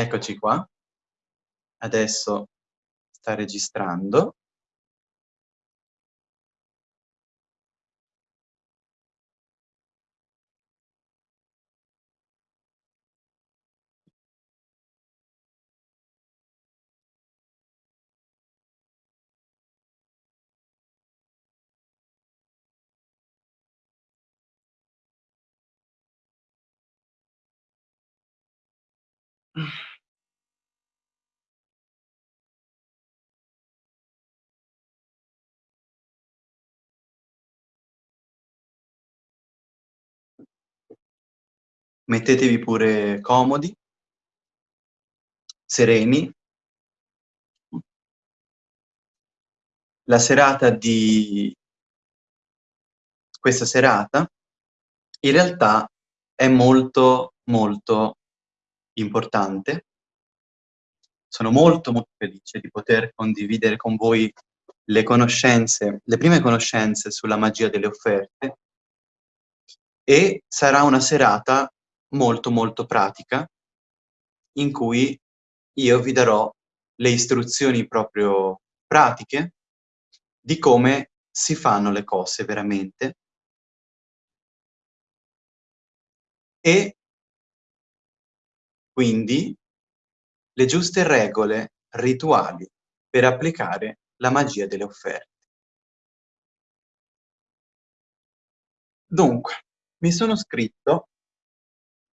Eccoci qua. Adesso sta registrando. Mettetevi pure comodi, sereni. La serata di questa serata in realtà è molto, molto importante. Sono molto, molto felice di poter condividere con voi le conoscenze, le prime conoscenze sulla magia delle offerte e sarà una serata molto molto pratica in cui io vi darò le istruzioni proprio pratiche di come si fanno le cose veramente e quindi le giuste regole rituali per applicare la magia delle offerte. Dunque, mi sono scritto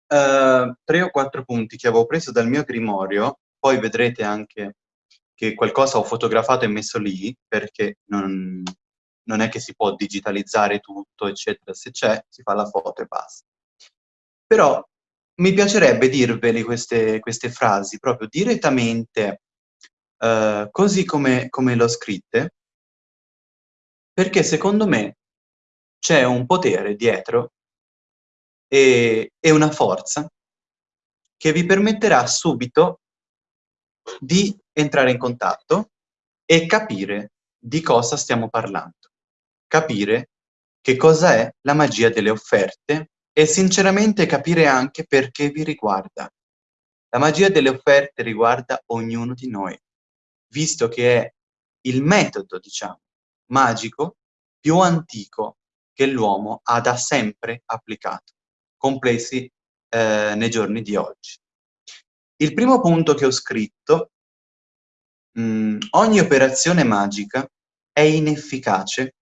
tre o quattro punti che avevo preso dal mio grimorio, poi vedrete anche che qualcosa ho fotografato e messo lì, perché non, non è che si può digitalizzare tutto, eccetera, se c'è si fa la foto e basta. Però mi piacerebbe dirveli queste, queste frasi proprio direttamente, uh, così come, come l'ho scritte, perché secondo me c'è un potere dietro e, e una forza che vi permetterà subito di entrare in contatto e capire di cosa stiamo parlando. Capire che cosa è la magia delle offerte e sinceramente capire anche perché vi riguarda. La magia delle offerte riguarda ognuno di noi, visto che è il metodo, diciamo, magico più antico che l'uomo ha da sempre applicato complessi eh, nei giorni di oggi. Il primo punto che ho scritto, mh, mm, ogni operazione magica è inefficace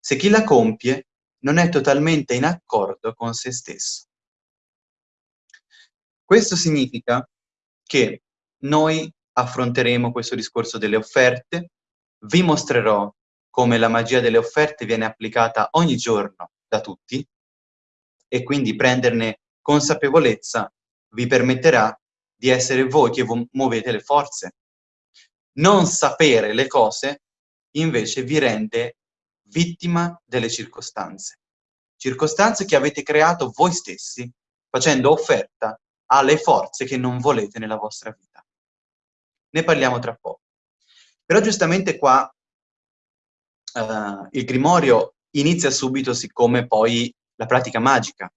se chi la compie non è totalmente in accordo con se stesso. Questo significa che noi affronteremo questo discorso delle offerte, vi mostrerò come la magia delle offerte viene applicata ogni giorno da tutti, e quindi prenderne consapevolezza vi permetterà di essere voi che muovete le forze. Non sapere le cose invece vi rende vittima delle circostanze. Circostanze che avete creato voi stessi facendo offerta alle forze che non volete nella vostra vita. Ne parliamo tra poco. Però giustamente qua uh, il Grimorio inizia subito siccome poi la pratica magica.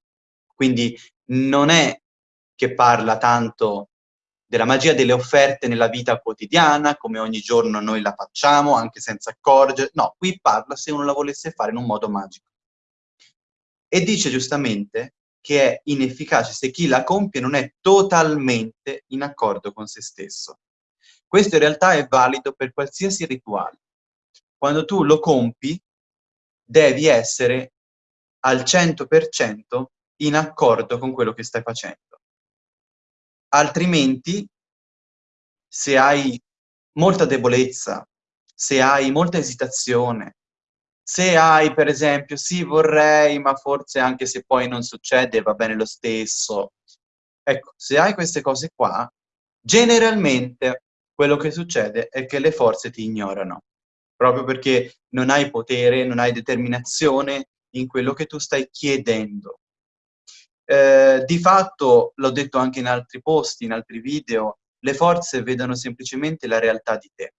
Quindi non è che parla tanto della magia delle offerte nella vita quotidiana, come ogni giorno noi la facciamo, anche senza accorgere. No, qui parla se uno la volesse fare in un modo magico. E dice giustamente che è inefficace se chi la compie non è totalmente in accordo con se stesso. Questo in realtà è valido per qualsiasi rituale. Quando tu lo compi, devi essere al 100% in accordo con quello che stai facendo. Altrimenti, se hai molta debolezza, se hai molta esitazione, se hai per esempio sì vorrei ma forse anche se poi non succede va bene lo stesso, ecco, se hai queste cose qua, generalmente quello che succede è che le forze ti ignorano, proprio perché non hai potere, non hai determinazione, in quello che tu stai chiedendo. Eh, di fatto, l'ho detto anche in altri posti, in altri video, le forze vedono semplicemente la realtà di te.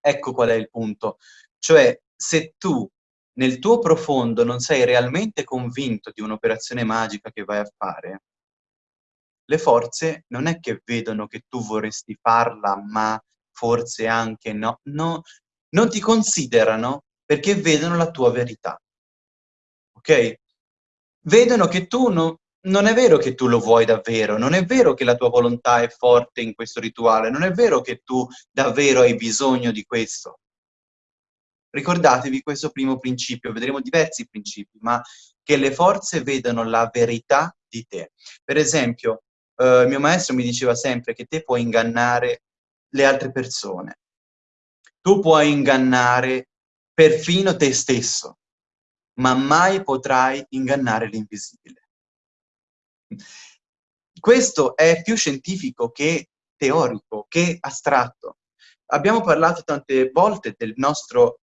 Ecco qual è il punto. Cioè, se tu nel tuo profondo non sei realmente convinto di un'operazione magica che vai a fare, le forze non è che vedono che tu vorresti farla, ma forse anche no, no, non ti considerano perché vedono la tua verità. Ok? Vedono che tu no, non è vero che tu lo vuoi davvero, non è vero che la tua volontà è forte in questo rituale, non è vero che tu davvero hai bisogno di questo. Ricordatevi questo primo principio, vedremo diversi principi, ma che le forze vedano la verità di te. Per esempio, eh, mio maestro mi diceva sempre che te puoi ingannare le altre persone. Tu puoi ingannare perfino te stesso, ma mai potrai ingannare l'invisibile. Questo è più scientifico che teorico, che astratto. Abbiamo parlato tante volte del nostro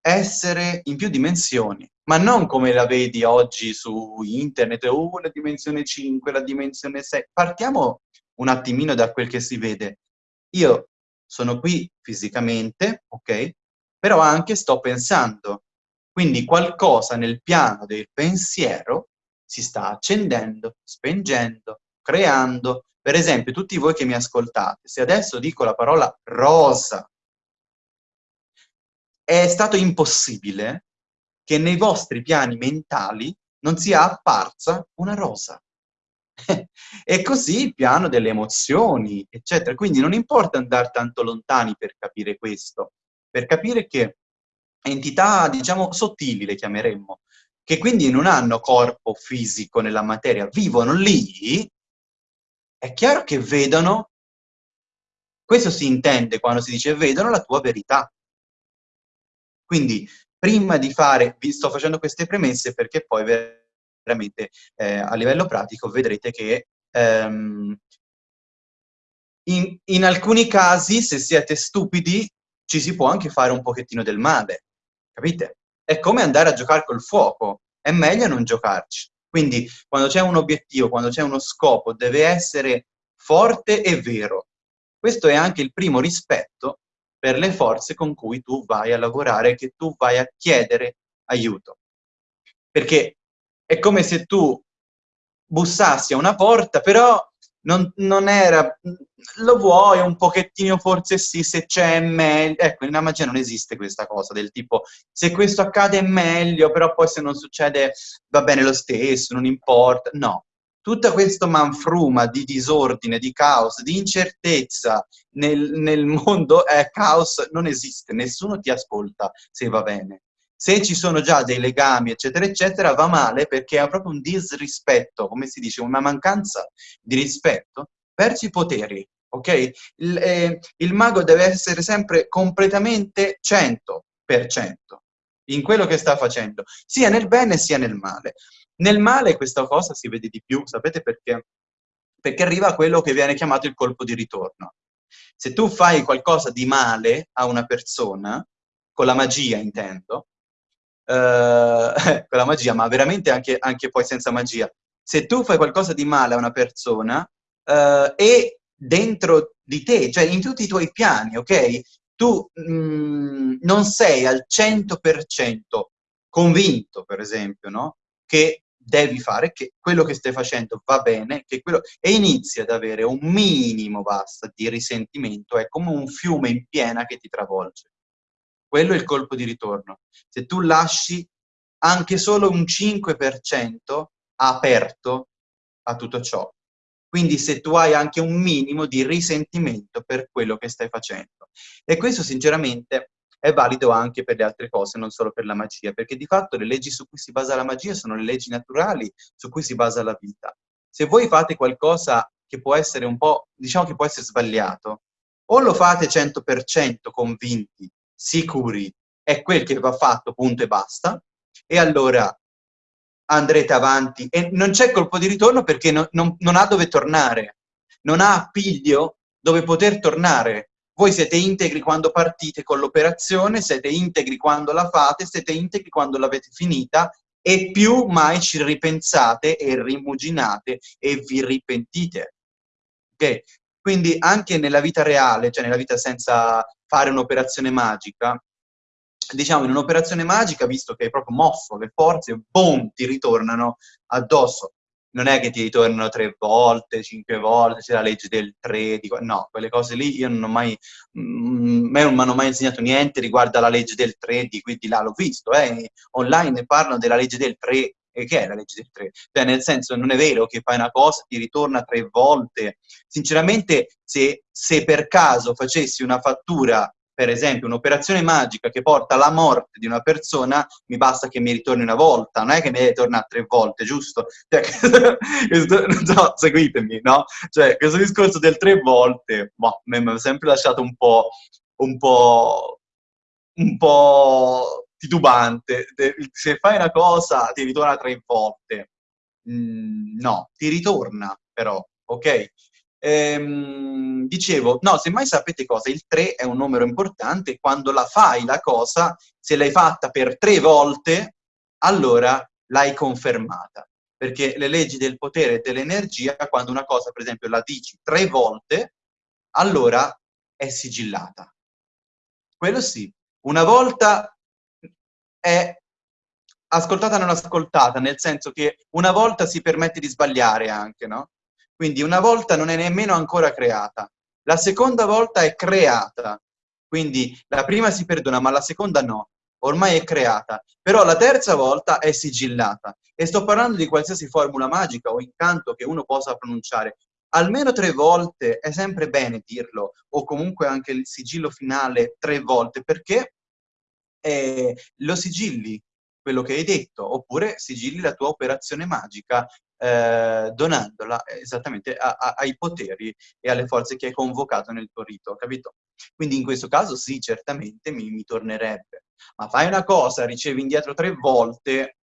essere in più dimensioni, ma non come la vedi oggi su internet, oh, la dimensione 5, la dimensione 6. Partiamo un attimino da quel che si vede. Io sono qui fisicamente, ok? Però anche sto pensando. Quindi qualcosa nel piano del pensiero si sta accendendo, spengendo, creando. Per esempio, tutti voi che mi ascoltate, se adesso dico la parola rosa, è stato impossibile che nei vostri piani mentali non sia apparsa una rosa. e così il piano delle emozioni, eccetera. Quindi non importa andare tanto lontani per capire questo, per capire che entità, diciamo, sottili le chiameremmo, che quindi non hanno corpo fisico nella materia, vivono lì, è chiaro che vedono, questo si intende quando si dice vedono la tua verità. Quindi prima di fare, vi sto facendo queste premesse perché poi veramente eh, a livello pratico vedrete che ehm, in, in alcuni casi, se siete stupidi, ci si può anche fare un pochettino del male, capite? È come andare a giocare col fuoco, è meglio non giocarci. Quindi quando c'è un obiettivo, quando c'è uno scopo, deve essere forte e vero. Questo è anche il primo rispetto per le forze con cui tu vai a lavorare, che tu vai a chiedere aiuto. Perché è come se tu bussassi a una porta, però non, non, era, lo vuoi un pochettino, forse sì, se c'è meglio, ecco, nella magia non esiste questa cosa del tipo, se questo accade è meglio, però poi se non succede va bene lo stesso, non importa, no, tutto questo manfruma di disordine, di caos, di incertezza nel, nel mondo, è caos, non esiste, nessuno ti ascolta se va bene. Se ci sono già dei legami, eccetera, eccetera, va male perché è proprio un disrispetto, come si dice, una mancanza di rispetto verso i poteri, ok? Il, eh, il mago deve essere sempre completamente 100% in quello che sta facendo, sia nel bene sia nel male. Nel male questa cosa si vede di più, sapete perché? Perché arriva a quello che viene chiamato il colpo di ritorno. Se tu fai qualcosa di male a una persona, con la magia intendo, eh, con la magia, ma veramente anche, anche, poi senza magia, se tu fai qualcosa di male a una persona eh, e dentro di te, cioè in tutti i tuoi piani, ok? Tu mh, mm, non sei al 100% convinto, per esempio, no? Che devi fare, che quello che stai facendo va bene, quello... e inizi ad avere un minimo, basta, di risentimento, è come un fiume in piena che ti travolge. Quello è il colpo di ritorno. Se tu lasci anche solo un 5% aperto a tutto ciò. Quindi se tu hai anche un minimo di risentimento per quello che stai facendo. E questo sinceramente è valido anche per le altre cose, non solo per la magia, perché di fatto le leggi su cui si basa la magia sono le leggi naturali su cui si basa la vita. Se voi fate qualcosa che può essere un po', diciamo che può essere sbagliato, o lo fate 100% convinti, sicuri, è quel che va fatto, punto e basta, e allora andrete avanti. E non c'è colpo di ritorno perché no, non, non ha dove tornare, non ha appiglio dove poter tornare. Voi siete integri quando partite con l'operazione, siete integri quando la fate, siete integri quando l'avete finita e più mai ci ripensate e rimuginate e vi ripentite. Ok? Quindi anche nella vita reale, cioè nella vita senza fare un'operazione magica, diciamo in un'operazione magica, visto che hai proprio mosso le forze, boom, ti ritornano addosso. non è che ti ritornano tre volte, cinque volte, c'è la legge del tre, di... no, quelle cose lì io non ho mai, mm, me non mi hanno mai insegnato niente riguardo alla legge del tre, di qui di là l'ho visto, eh, online parlano della legge del tre, e che è la legge del 3? Cioè, nel senso, non è vero che fai una cosa, ti ritorna tre volte. Sinceramente, se, se per caso facessi una fattura per esempio un'operazione magica che porta alla morte di una persona, mi basta che mi ritorni una volta, non è che mi deve tre volte, giusto? Cioè, non so, seguitemi, no? Cioè, questo discorso del tre volte, boh, mi ha sempre lasciato un po', un po', un po' titubante. Se fai una cosa ti ritorna tre volte. Mm, no, ti ritorna però, ok? Ehm, dicevo, no, se mai sapete cosa, il 3 è un numero importante, quando la fai la cosa, se l'hai fatta per tre volte, allora l'hai confermata. Perché le leggi del potere e dell'energia, quando una cosa, per esempio, la dici tre volte, allora è sigillata. Quello sì. Una volta è ascoltata non ascoltata, nel senso che una volta si permette di sbagliare anche, no? Quindi una volta non è nemmeno ancora creata. La seconda volta è creata. Quindi la prima si perdona, ma la seconda no. Ormai è creata. Però la terza volta è sigillata. E sto parlando di qualsiasi formula magica o incanto che uno possa pronunciare. Almeno tre volte è sempre bene dirlo, o comunque anche il sigillo finale tre volte, perché eh, lo sigilli quello che hai detto, oppure sigilli la tua operazione magica eh, donandola esattamente a, a, ai poteri e alle forze che hai convocato nel tuo rito, capito? Quindi in questo caso sì, certamente mi, mi tornerebbe. Ma fai una cosa, ricevi indietro tre volte,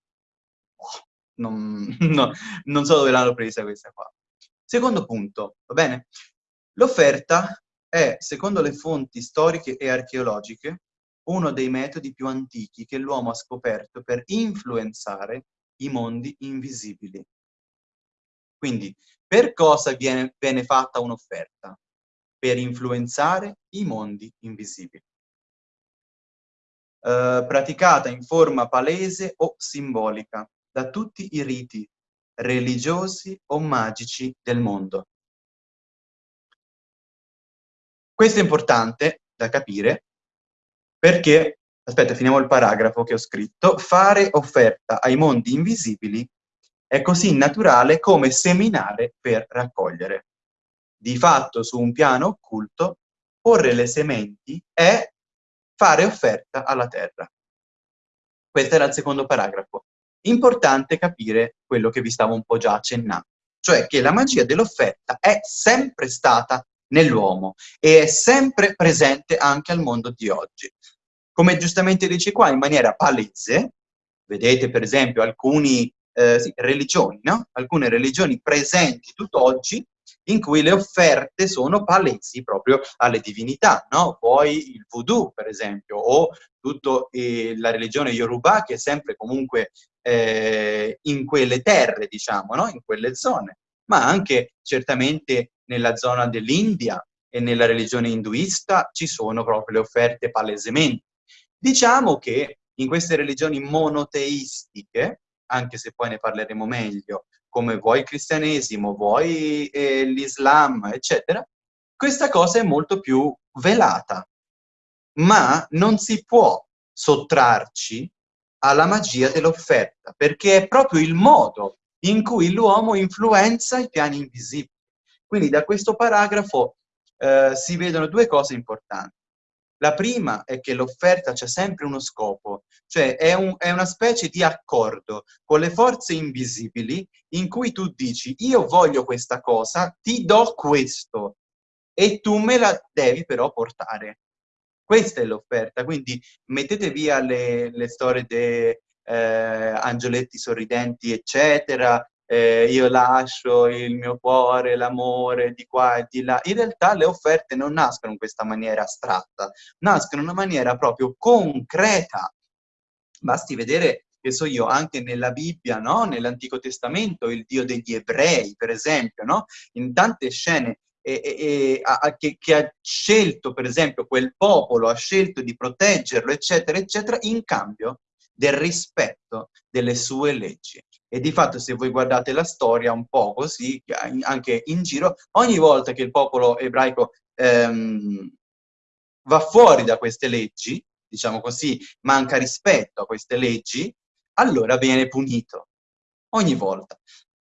oh, non, no, non so dove l'hanno presa questa qua. Secondo punto, va bene? L'offerta è, secondo le fonti storiche e archeologiche, uno dei metodi più antichi che l'uomo ha scoperto per influenzare i mondi invisibili. Quindi, per cosa viene, viene fatta un'offerta? Per influenzare i mondi invisibili. Eh, praticata in forma palese o simbolica da tutti i riti religiosi o magici del mondo. Questo è importante da capire perché, aspetta, finiamo il paragrafo che ho scritto, fare offerta ai mondi invisibili è così naturale come seminare per raccogliere. Di fatto, su un piano occulto, porre le sementi è fare offerta alla terra. Questo era il secondo paragrafo. Importante capire quello che vi stavo un po' già accennando, cioè che la magia dell'offerta è sempre stata nell'uomo e è sempre presente anche al mondo di oggi. Come giustamente dice qua, in maniera palese, vedete per esempio alcuni eh, sì, religioni, no? alcune religioni presenti tutt'oggi in cui le offerte sono palesi proprio alle divinità, no? Poi il voodoo, per esempio, o tutta eh, la religione Yoruba, che è sempre comunque eh, in quelle terre, diciamo, no? in quelle zone, ma anche certamente nella zona dell'India e nella religione induista ci sono proprio le offerte palesemente. Diciamo che in queste religioni monoteistiche, anche se poi ne parleremo meglio, come vuoi il cristianesimo, vuoi eh, l'Islam, eccetera, questa cosa è molto più velata. Ma non si può sottrarci alla magia dell'offerta, perché è proprio il modo in cui l'uomo influenza i piani invisibili. Quindi da questo paragrafo eh, si vedono due cose importanti. La prima è che l'offerta c'è sempre uno scopo, cioè è, un, è, una specie di accordo con le forze invisibili in cui tu dici io voglio questa cosa, ti do questo e tu me la devi però portare. Questa è l'offerta, quindi mettete via le, le storie dei eh, angioletti sorridenti, eccetera, eh, io lascio il mio cuore, l'amore di qua e di là. In realtà le offerte non nascono in questa maniera astratta, nascono in una maniera proprio concreta. Basti vedere che so io, anche nella Bibbia, no? nell'Antico Testamento, il Dio degli ebrei, per esempio, no? in tante scene e, e, a, che, che, ha scelto, per esempio, quel popolo, ha scelto di proteggerlo, eccetera, eccetera, in cambio del rispetto delle sue leggi. E di fatto se voi guardate la storia un po' così, anche in giro, ogni volta che il popolo ebraico ehm, va fuori da queste leggi, diciamo così, manca rispetto a queste leggi, allora viene punito. Ogni volta.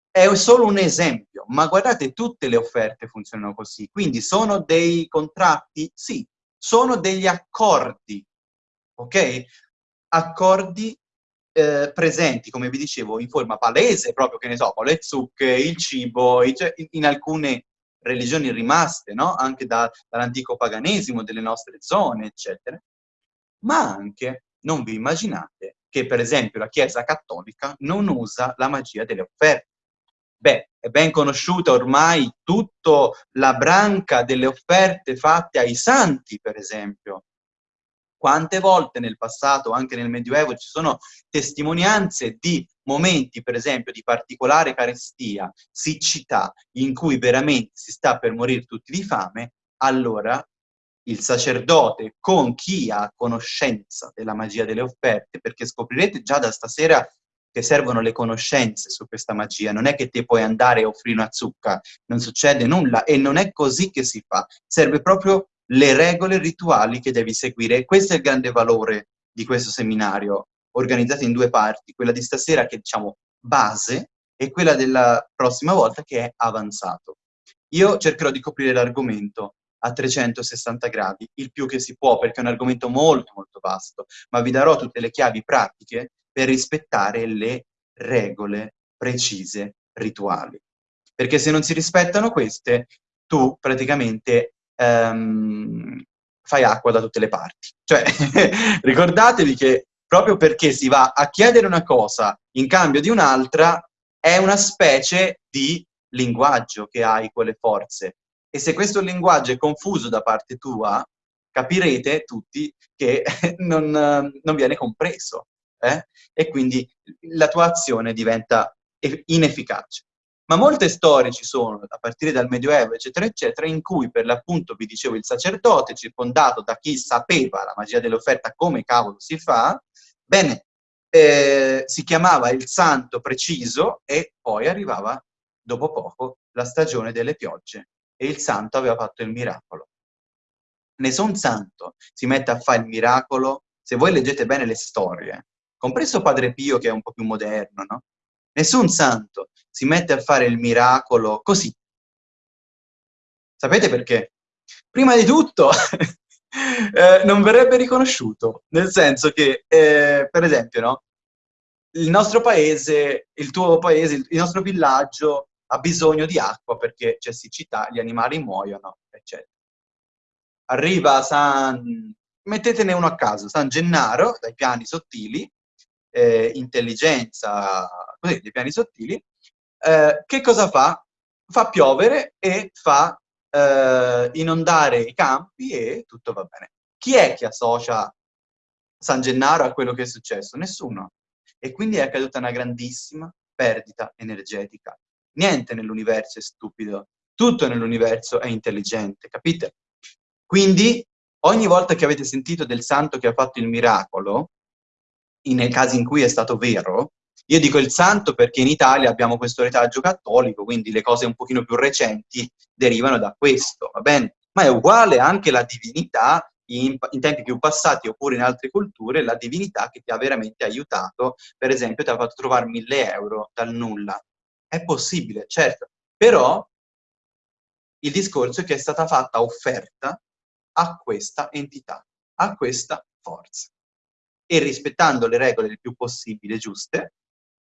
È solo un esempio, ma guardate, tutte le offerte funzionano così. Quindi sono dei contratti? Sì. Sono degli accordi, ok? Accordi eh, presenti, come vi dicevo, in forma palese, proprio, che ne so, con le zucche, il cibo, cioè, in, alcune religioni rimaste, no? Anche da, dall'antico paganesimo delle nostre zone, eccetera. Ma anche, non vi immaginate, che per esempio la Chiesa Cattolica non usa la magia delle offerte. Beh, è ben conosciuta ormai tutta la branca delle offerte fatte ai santi, per esempio, quante volte nel passato, anche nel Medioevo, ci sono testimonianze di momenti, per esempio, di particolare carestia, siccità, in cui veramente si sta per morire tutti di fame, allora il sacerdote con chi ha conoscenza della magia delle offerte, perché scoprirete già da stasera che servono le conoscenze su questa magia, non è che te puoi andare e offrire una zucca, non succede nulla e non è così che si fa, serve proprio le regole rituali che devi seguire. Questo è il grande valore di questo seminario, organizzato in due parti, quella di stasera che è, diciamo, base, e quella della prossima volta che è avanzato. Io cercherò di coprire l'argomento a 360 gradi, il più che si può, perché è un argomento molto molto vasto, ma vi darò tutte le chiavi pratiche per rispettare le regole precise rituali. Perché se non si rispettano queste, tu praticamente ehm, fai acqua da tutte le parti. Cioè, ricordatevi che proprio perché si va a chiedere una cosa in cambio di un'altra, è una specie di linguaggio che hai quelle forze. E se questo linguaggio è confuso da parte tua, capirete tutti che non, non viene compreso. Eh? E quindi la tua azione diventa inefficace. Ma molte storie ci sono, a partire dal Medioevo, eccetera, eccetera, in cui per l'appunto, vi dicevo, il sacerdote, circondato da chi sapeva la magia dell'offerta, come cavolo si fa, bene, eh, si chiamava il santo preciso e poi arrivava, dopo poco, la stagione delle piogge e il santo aveva fatto il miracolo. Nessun santo si mette a fare il miracolo, se voi leggete bene le storie, compreso Padre Pio che è un po' più moderno, no? Nessun santo si mette a fare il miracolo così. Sapete perché? Prima di tutto eh, non verrebbe riconosciuto, nel senso che, eh, per esempio, no? il nostro paese, il tuo paese, il, nostro villaggio ha bisogno di acqua perché c'è siccità, gli animali muoiono, eccetera. Arriva San... mettetene uno a caso, San Gennaro, dai piani sottili, eh, intelligenza, così, dei piani sottili, eh, che cosa fa? Fa piovere e fa eh, inondare i campi e tutto va bene. Chi è che associa San Gennaro a quello che è successo? Nessuno. E quindi è accaduta una grandissima perdita energetica. Niente nell'universo è stupido, tutto nell'universo è intelligente, capite? Quindi ogni volta che avete sentito del santo che ha fatto il miracolo, nei casi in cui è stato vero, io dico il santo perché in Italia abbiamo questo retaggio cattolico, quindi le cose un pochino più recenti derivano da questo, va bene? Ma è uguale anche la divinità in, in, tempi più passati oppure in altre culture, la divinità che ti ha veramente aiutato, per esempio ti ha fatto trovare mille euro dal nulla. È possibile, certo, però il discorso è che è stata fatta offerta a questa entità, a questa forza e rispettando le regole il più possibile giuste,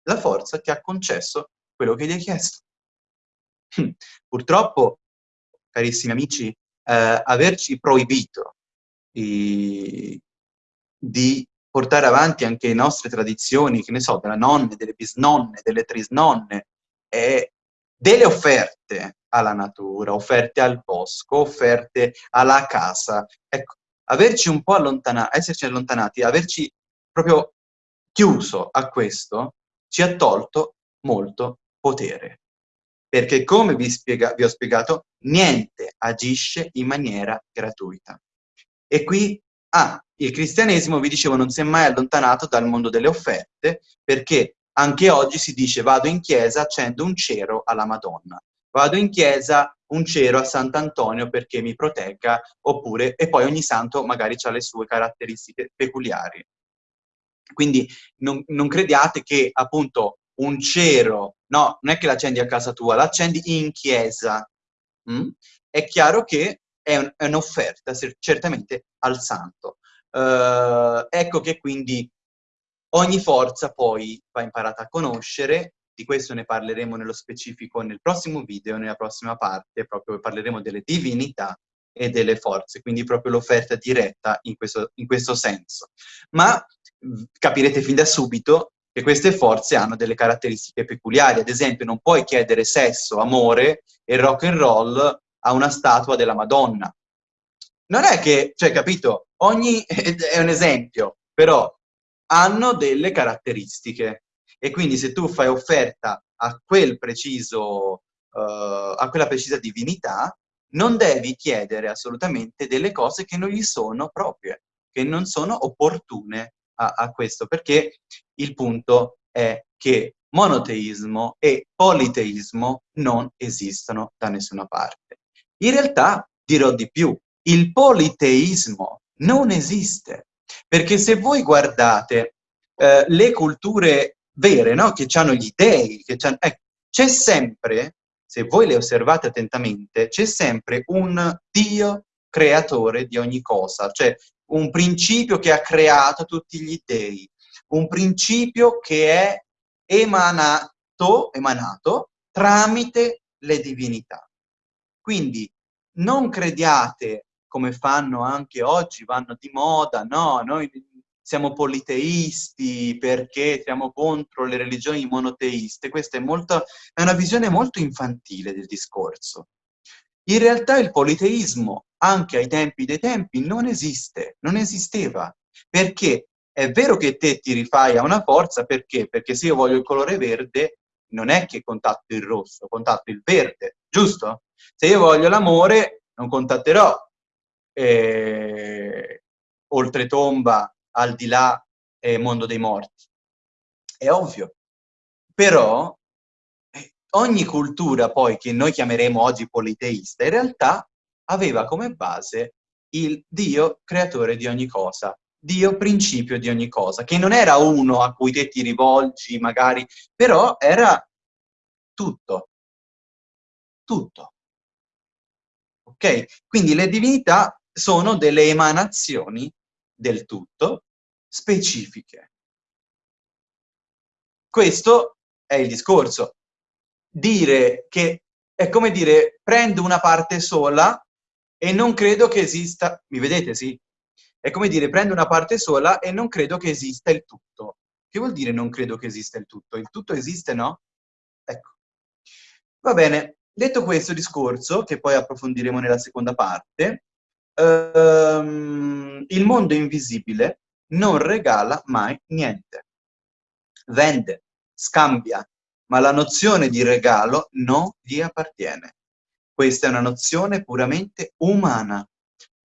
la forza ti ha concesso quello che gli hai chiesto. Purtroppo, carissimi amici, eh, averci proibito i, di portare avanti anche le nostre tradizioni, che ne so, della nonne, delle bisnonne, delle trisnonne, e delle offerte alla natura, offerte al bosco, offerte alla casa. Ecco, averci un po' allontanati, esserci allontanati, averci proprio chiuso a questo, ci ha tolto molto potere. Perché come vi, spiega, vi ho spiegato, niente agisce in maniera gratuita. E qui Ah, il cristianesimo, vi dicevo, non si è mai allontanato dal mondo delle offerte, perché anche oggi si dice vado in chiesa, accendo un cero alla Madonna. Vado in chiesa, un cero a Sant'Antonio perché mi protegga, oppure, e poi ogni santo magari ha le sue caratteristiche peculiari. Quindi non, non crediate che appunto un cero, no, non è che l'accendi a casa tua, l'accendi in chiesa. Mm? È chiaro che è, un, è un'offerta certamente al santo. Uh, ecco che quindi ogni forza poi va imparata a conoscere, di questo ne parleremo nello specifico nel prossimo video, nella prossima parte, proprio parleremo delle divinità e delle forze, quindi proprio l'offerta diretta in questo, in questo senso. Ma capirete fin da subito che queste forze hanno delle caratteristiche peculiari, ad esempio non puoi chiedere sesso, amore e rock and roll a una statua della Madonna. Non è che, cioè, capito, ogni, è un esempio, però hanno delle caratteristiche. E quindi se tu fai offerta a quel preciso, uh, a quella precisa divinità, non devi chiedere assolutamente delle cose che non gli sono proprie, che non sono opportune a, a questo, perché il punto è che monoteismo e politeismo non esistono da nessuna parte. In realtà dirò di più, il politeismo non esiste, perché se voi guardate eh, le culture vere, no? che hanno gli dei, eh, c'è sempre, se voi le osservate attentamente, c'è sempre un Dio creatore di ogni cosa, cioè un principio che ha creato tutti gli dei, un principio che è emanato, emanato tramite le divinità. Quindi non crediate, come fanno anche oggi, vanno di moda, no, noi siamo politeisti perché siamo contro le religioni monoteiste, questa è, molto, è una visione molto infantile del discorso. In realtà il politeismo, anche ai tempi dei tempi, non esiste, non esisteva, perché è vero che te ti rifai a una forza, perché? Perché se io voglio il colore verde, non è che contatto il rosso, contatto il verde, giusto? Se io voglio l'amore, non contatterò eh, oltretomba, al di là, eh, mondo dei morti. È ovvio. Però ogni cultura poi che noi chiameremo oggi politeista, in realtà aveva come base il Dio creatore di ogni cosa, Dio principio di ogni cosa, che non era uno a cui te ti rivolgi magari, però era tutto. Tutto. Ok? Quindi le divinità sono delle emanazioni del tutto specifiche. Questo è il discorso dire che è come dire prendo una parte sola e non credo che esista, mi vedete sì? È come dire prendo una parte sola e non credo che esista il tutto. Che vuol dire non credo che esista il tutto? Il tutto esiste, no? Ecco. Va bene, detto questo discorso, che poi approfondiremo nella seconda parte, ehm, il mondo invisibile non regala mai niente. Vende, scambia, ma la nozione di regalo non gli appartiene. Questa è una nozione puramente umana.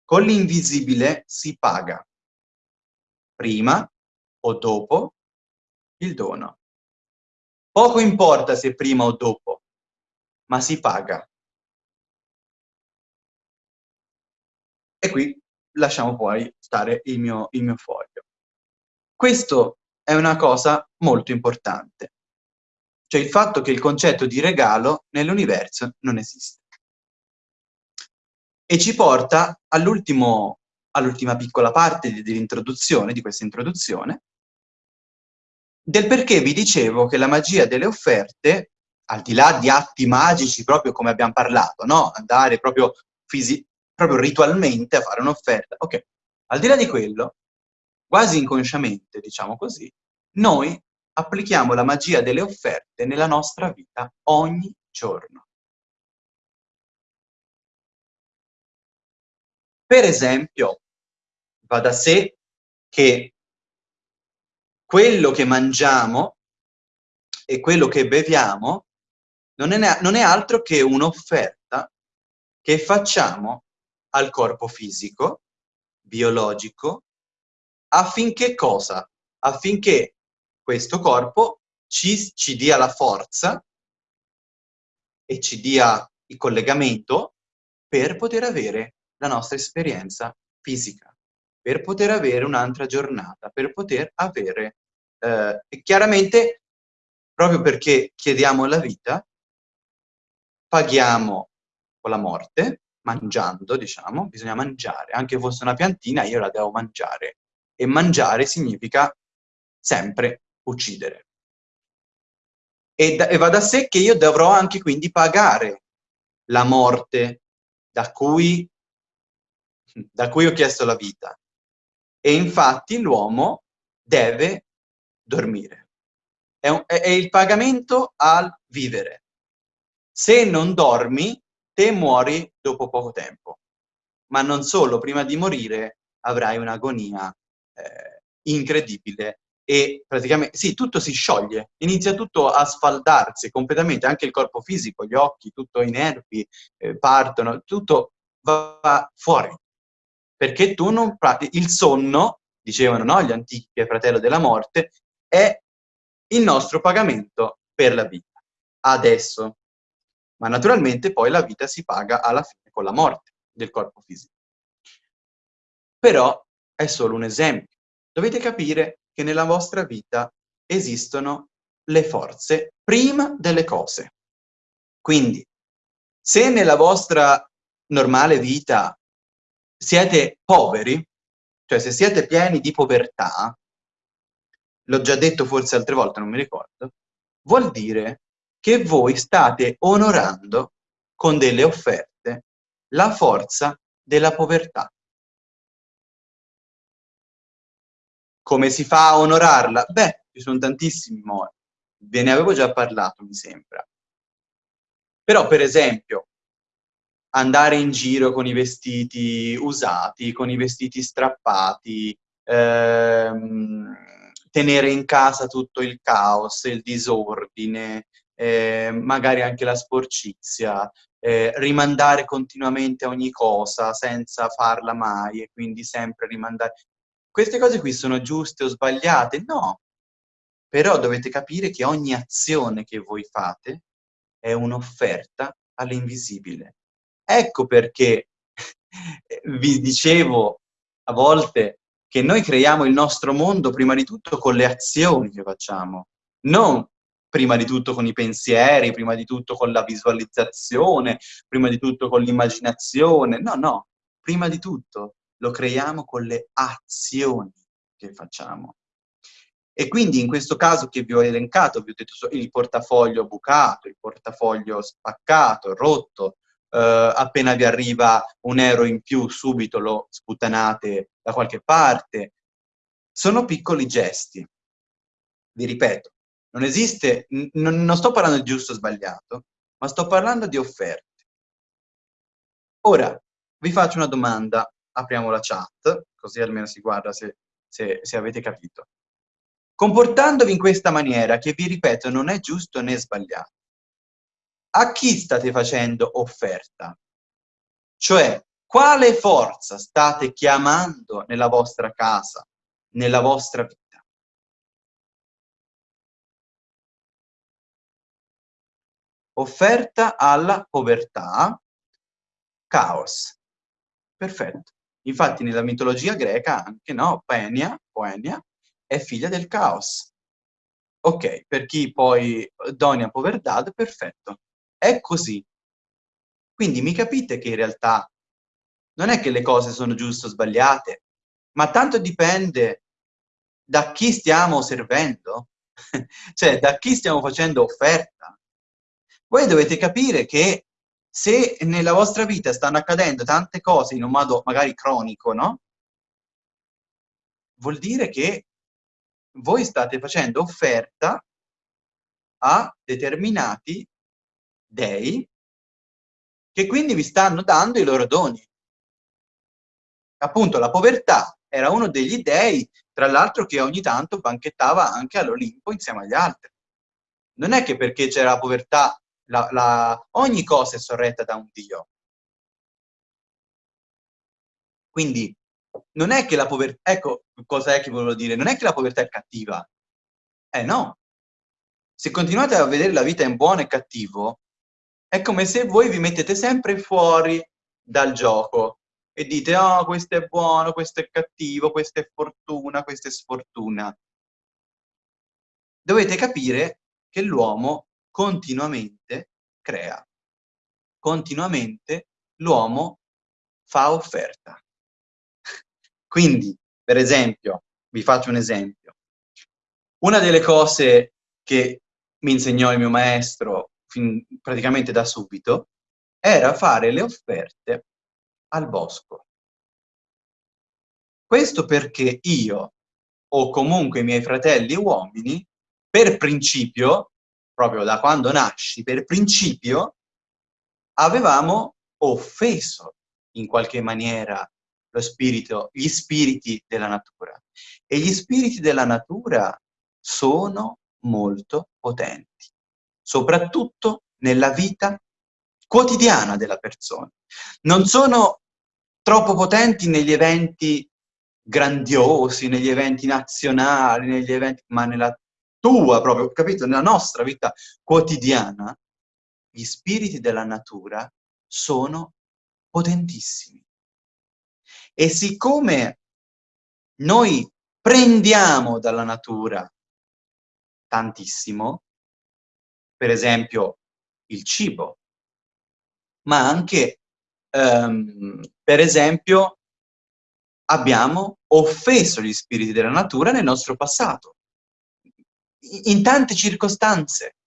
Con l'invisibile si paga, prima o dopo il dono. Poco importa se prima o dopo, ma si paga. E qui lasciamo poi stare il mio, il mio foglio. Questo è una cosa molto importante cioè il fatto che il concetto di regalo nell'universo non esiste. E ci porta all'ultima all piccola parte dell'introduzione, di questa introduzione, del perché vi dicevo che la magia delle offerte, al di là di atti magici, proprio come abbiamo parlato, no? Andare proprio, proprio ritualmente a fare un'offerta, ok, al di là di quello, quasi inconsciamente, diciamo così, noi applichiamo la magia delle offerte nella nostra vita ogni giorno. Per esempio, va da sé che quello che mangiamo e quello che beviamo non è, non è altro che un'offerta che facciamo al corpo fisico biologico affinché cosa? Affinché questo corpo ci, ci dia la forza e ci dia il collegamento per poter avere la nostra esperienza fisica, per poter avere un'altra giornata, per poter avere... Eh, chiaramente, proprio perché chiediamo la vita, paghiamo con la morte, mangiando, diciamo, bisogna mangiare. Anche fosse una piantina, io la devo mangiare. E mangiare significa sempre uccidere. E, da, e va da sé che io dovrò anche quindi pagare la morte da cui, da cui ho chiesto la vita. E infatti l'uomo deve dormire. È, un, è, è il pagamento al vivere. Se non dormi, te muori dopo poco tempo. Ma non solo, prima di morire avrai un'agonia eh, incredibile e praticamente, sì, tutto si scioglie, inizia tutto a sfaldarsi completamente, anche il corpo fisico, gli occhi, tutto i nervi eh, partono, tutto va fuori. Perché tu non pratichi, il sonno, dicevano no, gli antichi, che è fratello della morte, è il nostro pagamento per la vita. Adesso. Ma naturalmente poi la vita si paga alla fine con la morte del corpo fisico. Però è solo un esempio. Dovete capire che nella vostra vita esistono le forze prima delle cose. Quindi, se nella vostra normale vita siete poveri, cioè se siete pieni di povertà, l'ho già detto forse altre volte, non mi ricordo, vuol dire che voi state onorando con delle offerte la forza della povertà. Come si fa a onorarla? Beh, ci sono tantissimi modi. Ve ne avevo già parlato, mi sembra. Però, per esempio, andare in giro con i vestiti usati, con i vestiti strappati, ehm, tenere in casa tutto il caos, il disordine, eh, magari anche la sporcizia, eh, rimandare continuamente ogni cosa senza farla mai e quindi sempre rimandare queste cose qui sono giuste o sbagliate? No. Però dovete capire che ogni azione che voi fate è un'offerta all'invisibile. Ecco perché vi dicevo a volte che noi creiamo il nostro mondo prima di tutto con le azioni che facciamo, non prima di tutto con i pensieri, prima di tutto con la visualizzazione, prima di tutto con l'immaginazione, no, no, prima di tutto lo creiamo con le azioni che facciamo. E quindi in questo caso che vi ho elencato, vi ho detto il portafoglio bucato, il portafoglio spaccato, rotto, eh, appena vi arriva un euro in più subito lo sputtanate da qualche parte. Sono piccoli gesti. Vi ripeto, non esiste, non sto parlando di giusto o sbagliato, ma sto parlando di offerte. Ora, vi faccio una domanda apriamo la chat, così almeno si guarda se, se, se avete capito. Comportandovi in questa maniera, che vi ripeto non è giusto né sbagliato, a chi state facendo offerta? Cioè, quale forza state chiamando nella vostra casa, nella vostra vita? Offerta alla povertà, caos. Perfetto. Infatti nella mitologia greca anche, no? Penia, Poenia, è figlia del caos. Ok, per chi poi donia poverdad, perfetto. È così. Quindi mi capite che in realtà non è che le cose sono giuste o sbagliate, ma tanto dipende da chi stiamo servendo, cioè da chi stiamo facendo offerta. Voi dovete capire che se nella vostra vita stanno accadendo tante cose in un modo magari cronico, no? Vuol dire che voi state facendo offerta a determinati dei che quindi vi stanno dando i loro doni. Appunto, la povertà era uno degli dei, tra l'altro, che ogni tanto banchettava anche all'Olimpo insieme agli altri. Non è che perché c'era la povertà la, la, ogni cosa è sorretta da un Dio. Quindi non è che la povertà, ecco cosa è che volevo dire, non è che la povertà è cattiva, eh no. Se continuate a vedere la vita in buono e cattivo, è come se voi vi mettete sempre fuori dal gioco e dite, oh, questo è buono, questo è cattivo, questa è fortuna, questa è sfortuna. Dovete capire che l'uomo continuamente crea, continuamente l'uomo fa offerta. Quindi, per esempio, vi faccio un esempio. Una delle cose che mi insegnò il mio maestro fin, praticamente da subito era fare le offerte al bosco. Questo perché io, o comunque i miei fratelli uomini, per principio, proprio da quando nasci, per principio, avevamo offeso in qualche maniera lo spirito, gli spiriti della natura. E gli spiriti della natura sono molto potenti, soprattutto nella vita quotidiana della persona. Non sono troppo potenti negli eventi grandiosi, negli eventi nazionali, negli eventi, ma nella tua proprio, capito? Nella nostra vita quotidiana, gli spiriti della natura sono potentissimi. E siccome noi prendiamo dalla natura tantissimo, per esempio il cibo, ma anche, um, per esempio, abbiamo offeso gli spiriti della natura nel nostro passato, in tante circostanze.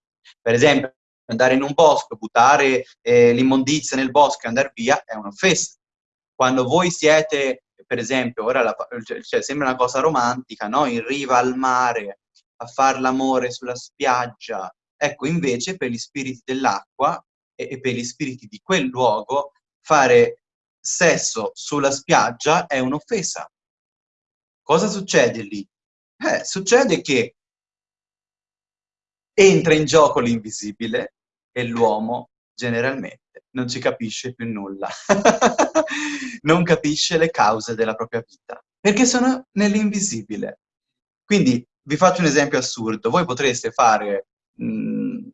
Per esempio, andare in un bosco, buttare eh, l'immondizia nel bosco e andare via è un'offesa. Quando voi siete, per esempio, ora la, cioè, cioè, sembra una cosa romantica, no? in riva al mare, a far l'amore sulla spiaggia, ecco invece per gli spiriti dell'acqua e, e per gli spiriti di quel luogo fare sesso sulla spiaggia è un'offesa. Cosa succede lì? Eh, succede che entra in gioco l'invisibile e l'uomo generalmente non ci capisce più nulla. non capisce le cause della propria vita, perché sono nell'invisibile. Quindi vi faccio un esempio assurdo. Voi potreste fare, mm,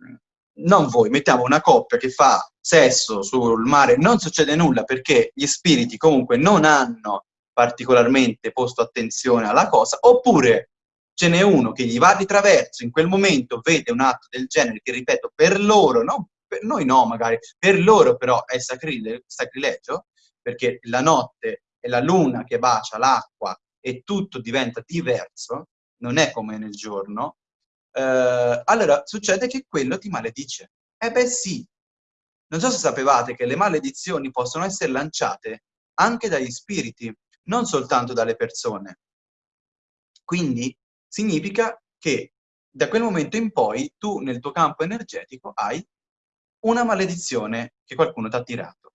non voi, mettiamo una coppia che fa sesso sul mare, non succede nulla perché gli spiriti comunque non hanno particolarmente posto attenzione alla cosa, oppure ce n'è uno che gli va di traverso, in quel momento vede un atto del genere che, ripeto, per loro, no, per noi no magari, per loro però è sacrile sacrilegio, perché la notte è la luna che bacia l'acqua e tutto diventa diverso, non è come nel giorno, eh, allora succede che quello ti maledice. Eh beh sì, non so se sapevate che le maledizioni possono essere lanciate anche dagli spiriti, non soltanto dalle persone. Quindi significa che da quel momento in poi tu nel tuo campo energetico hai una maledizione che qualcuno ti ha tirato.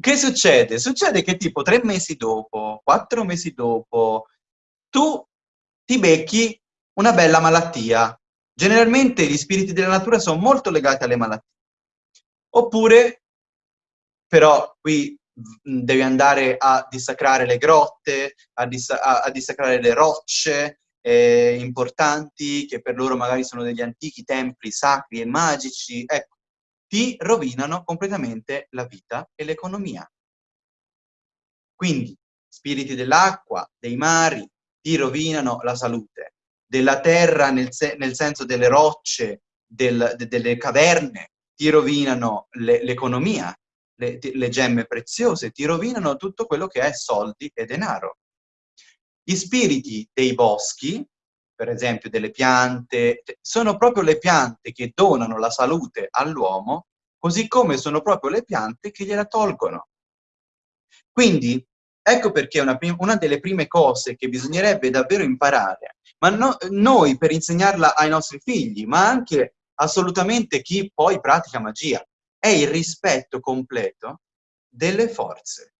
Che succede? Succede che tipo tre mesi dopo, quattro mesi dopo, tu ti becchi una bella malattia. Generalmente gli spiriti della natura sono molto legati alle malattie. Oppure, però qui devi andare a dissacrare le grotte, a, dis a, a dissacrare le rocce eh, importanti, che per loro magari sono degli antichi templi sacri e magici, ecco, ti rovinano completamente la vita e l'economia. Quindi, spiriti dell'acqua, dei mari, ti rovinano la salute, della terra nel, se nel senso delle rocce, del, de delle caverne, ti rovinano l'economia, le, le, le gemme preziose, ti rovinano tutto quello che è soldi e denaro. Gli spiriti dei boschi, per esempio delle piante, sono proprio le piante che donano la salute all'uomo, così come sono proprio le piante che gliela tolgono. Quindi, ecco perché una, una delle prime cose che bisognerebbe davvero imparare, ma no, noi per insegnarla ai nostri figli, ma anche assolutamente chi poi pratica magia, è il rispetto completo delle forze.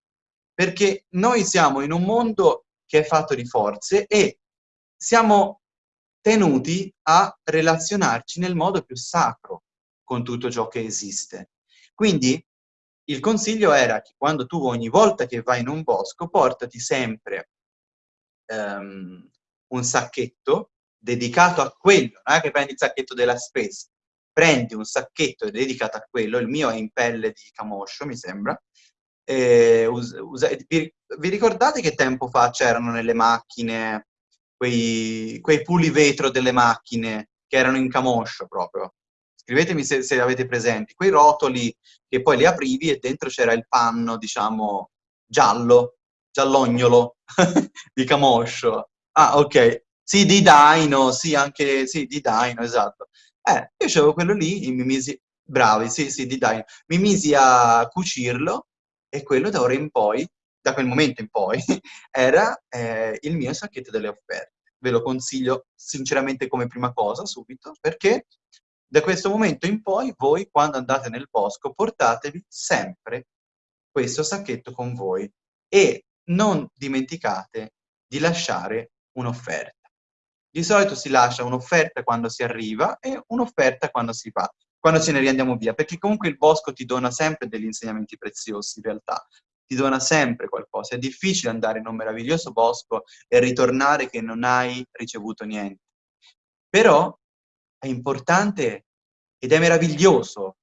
Perché noi siamo in un mondo che è fatto di forze e siamo tenuti a relazionarci nel modo più sacro con tutto ciò che esiste. Quindi il consiglio era che quando tu ogni volta che vai in un bosco portati sempre um, un sacchetto dedicato a quello, non è che prendi il sacchetto della spesa, prendi un sacchetto dedicato a quello, il mio è in pelle di camoscio, mi sembra, vi, vi, ricordate che tempo fa c'erano nelle macchine quei, quei pulivetro delle macchine che erano in camoscio proprio? Scrivetemi se, se avete presenti, quei rotoli che poi li aprivi e dentro c'era il panno, diciamo, giallo, giallognolo di camoscio. Ah, ok. Sì, di Dino, sì, anche, sì, di Dino, esatto. Eh, io avevo quello lì, mi misi, bravi, sì, sì, di Dino. Mi misi a cucirlo e quello da ora in poi, da quel momento in poi, era eh, il mio sacchetto delle offerte. Ve lo consiglio sinceramente come prima cosa, subito, perché da questo momento in poi voi, quando andate nel bosco, portatevi sempre questo sacchetto con voi e non dimenticate di lasciare un'offerta. Di solito si lascia un'offerta quando si arriva e un'offerta quando si va, quando ce ne riandiamo via, perché comunque il bosco ti dona sempre degli insegnamenti preziosi in realtà, ti dona sempre qualcosa. È difficile andare in un meraviglioso bosco e ritornare che non hai ricevuto niente. Però è importante ed è meraviglioso,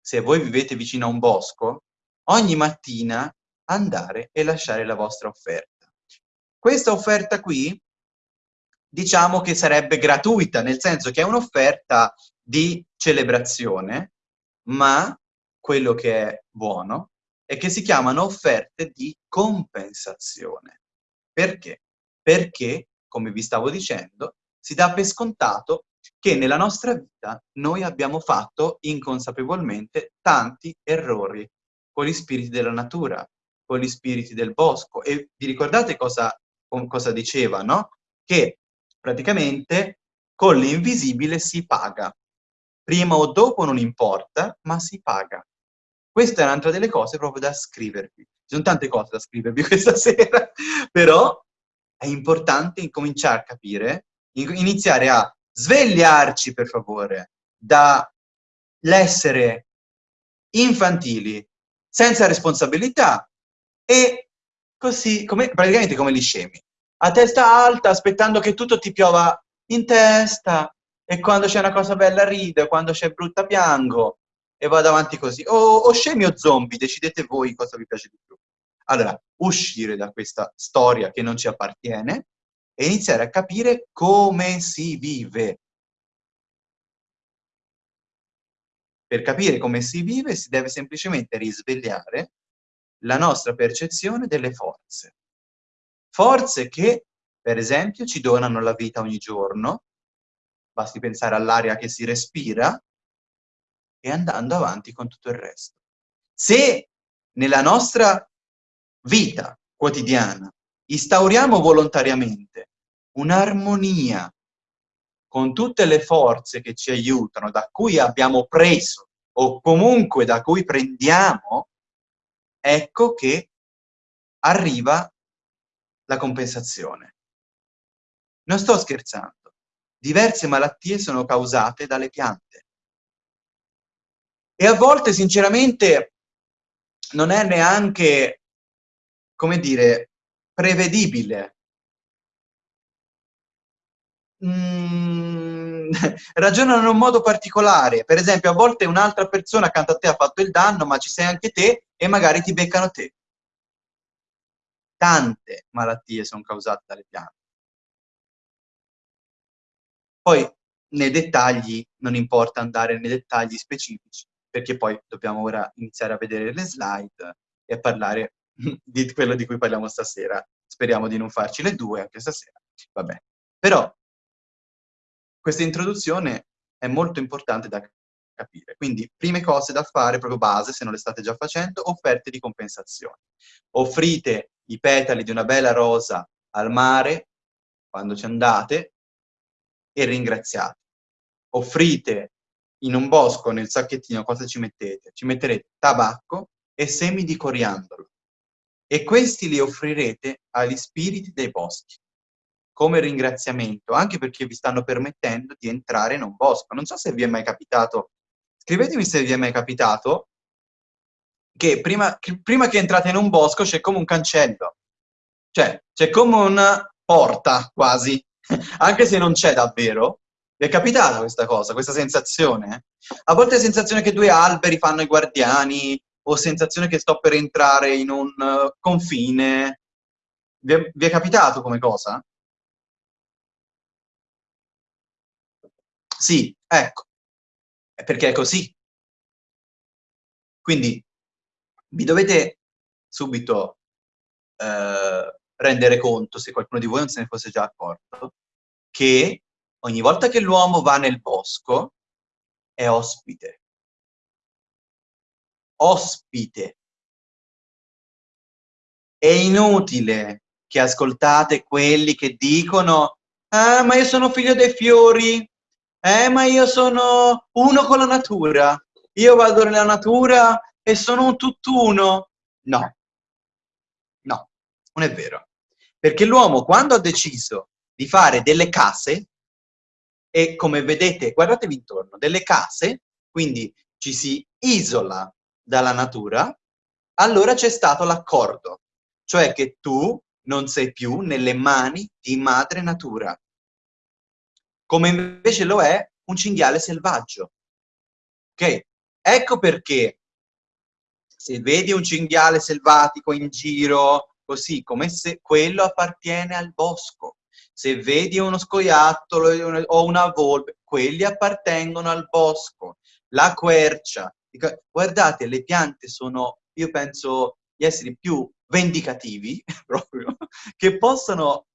se voi vivete vicino a un bosco, ogni mattina andare e lasciare la vostra offerta. Questa offerta qui, diciamo che sarebbe gratuita, nel senso che è un'offerta di celebrazione, ma quello che è buono è che si chiamano offerte di compensazione. Perché? Perché, come vi stavo dicendo, si dà per scontato che nella nostra vita noi abbiamo fatto inconsapevolmente tanti errori con gli spiriti della natura, con gli spiriti del bosco. E vi ricordate cosa, cosa diceva, no? Che praticamente con l'invisibile si paga. Prima o dopo non importa, ma si paga. Questa è un'altra delle cose proprio da scrivervi. Ci sono tante cose da scrivervi questa sera, però è importante incominciare a capire, iniziare a svegliarci, per favore, dall'essere infantili, senza responsabilità, e così, come, praticamente come gli scemi. A testa alta, aspettando che tutto ti piova in testa, e quando c'è una cosa bella rido, e quando c'è brutta piango, e vado avanti così. O, o scemi o zombie, decidete voi cosa vi piace di più. Allora, uscire da questa storia che non ci appartiene e iniziare a capire come si vive. Per capire come si vive si deve semplicemente risvegliare la nostra percezione delle forze. Forze che, per esempio, ci donano la vita ogni giorno, basti pensare all'aria che si respira, e andando avanti con tutto il resto. Se nella nostra vita quotidiana instauriamo volontariamente un'armonia con tutte le forze che ci aiutano, da cui abbiamo preso o comunque da cui prendiamo, ecco che arriva la compensazione. Non sto scherzando. Diverse malattie sono causate dalle piante. E a volte, sinceramente, non è neanche, come dire, prevedibile. Mm, ragionano in un modo particolare. Per esempio, a volte un'altra persona accanto a te ha fatto il danno, ma ci sei anche te e magari ti beccano te. Tante malattie sono causate dalle piante. Poi, nei dettagli, non importa andare nei dettagli specifici, perché poi dobbiamo ora iniziare a vedere le slide e a parlare di quello di cui parliamo stasera. Speriamo di non farci le due anche stasera. Vabbè. Però questa introduzione è molto importante da capire. Quindi, prime cose da fare, proprio base, se non le state già facendo, offerte di compensazione. Offrite i petali di una bella rosa al mare, quando ci andate, e ringraziate. Offrite in un bosco, nel sacchettino, cosa ci mettete? Ci metterete tabacco e semi di coriandolo. E questi li offrirete agli spiriti dei boschi, come ringraziamento, anche perché vi stanno permettendo di entrare in un bosco. Non so se vi è mai capitato, scrivetemi se vi è mai capitato che prima, che prima che entrate in un bosco c'è come un cancello. Cioè, c'è come una porta, quasi. Anche se non c'è davvero. Vi è capitata questa cosa, questa sensazione? A volte è sensazione che due alberi fanno i guardiani, o sensazione che sto per entrare in un uh, confine. Vi è, vi è capitato come cosa? Sì, ecco, è perché è così. Quindi vi dovete subito eh, rendere conto, se qualcuno di voi non se ne fosse già accorto, che ogni volta che l'uomo va nel bosco è ospite. Ospite. È inutile che ascoltate quelli che dicono «Ah, ma io sono figlio dei fiori, eh, ma io sono uno con la natura, io vado nella natura e sono un tutt'uno». No, no, non è vero. Perché l'uomo quando ha deciso di fare delle case, e come vedete, guardatevi intorno, delle case, quindi ci si isola dalla natura, allora c'è stato l'accordo, cioè che tu non sei più nelle mani di madre natura, come invece lo è un cinghiale selvaggio. Ok? Ecco perché se vedi un cinghiale selvatico in giro, così, come se quello appartiene al bosco. Se vedi uno scoiattolo o una volpe, quelli appartengono al bosco. La quercia. Guardate, le piante sono, io penso, gli esseri più vendicativi, proprio, che possono...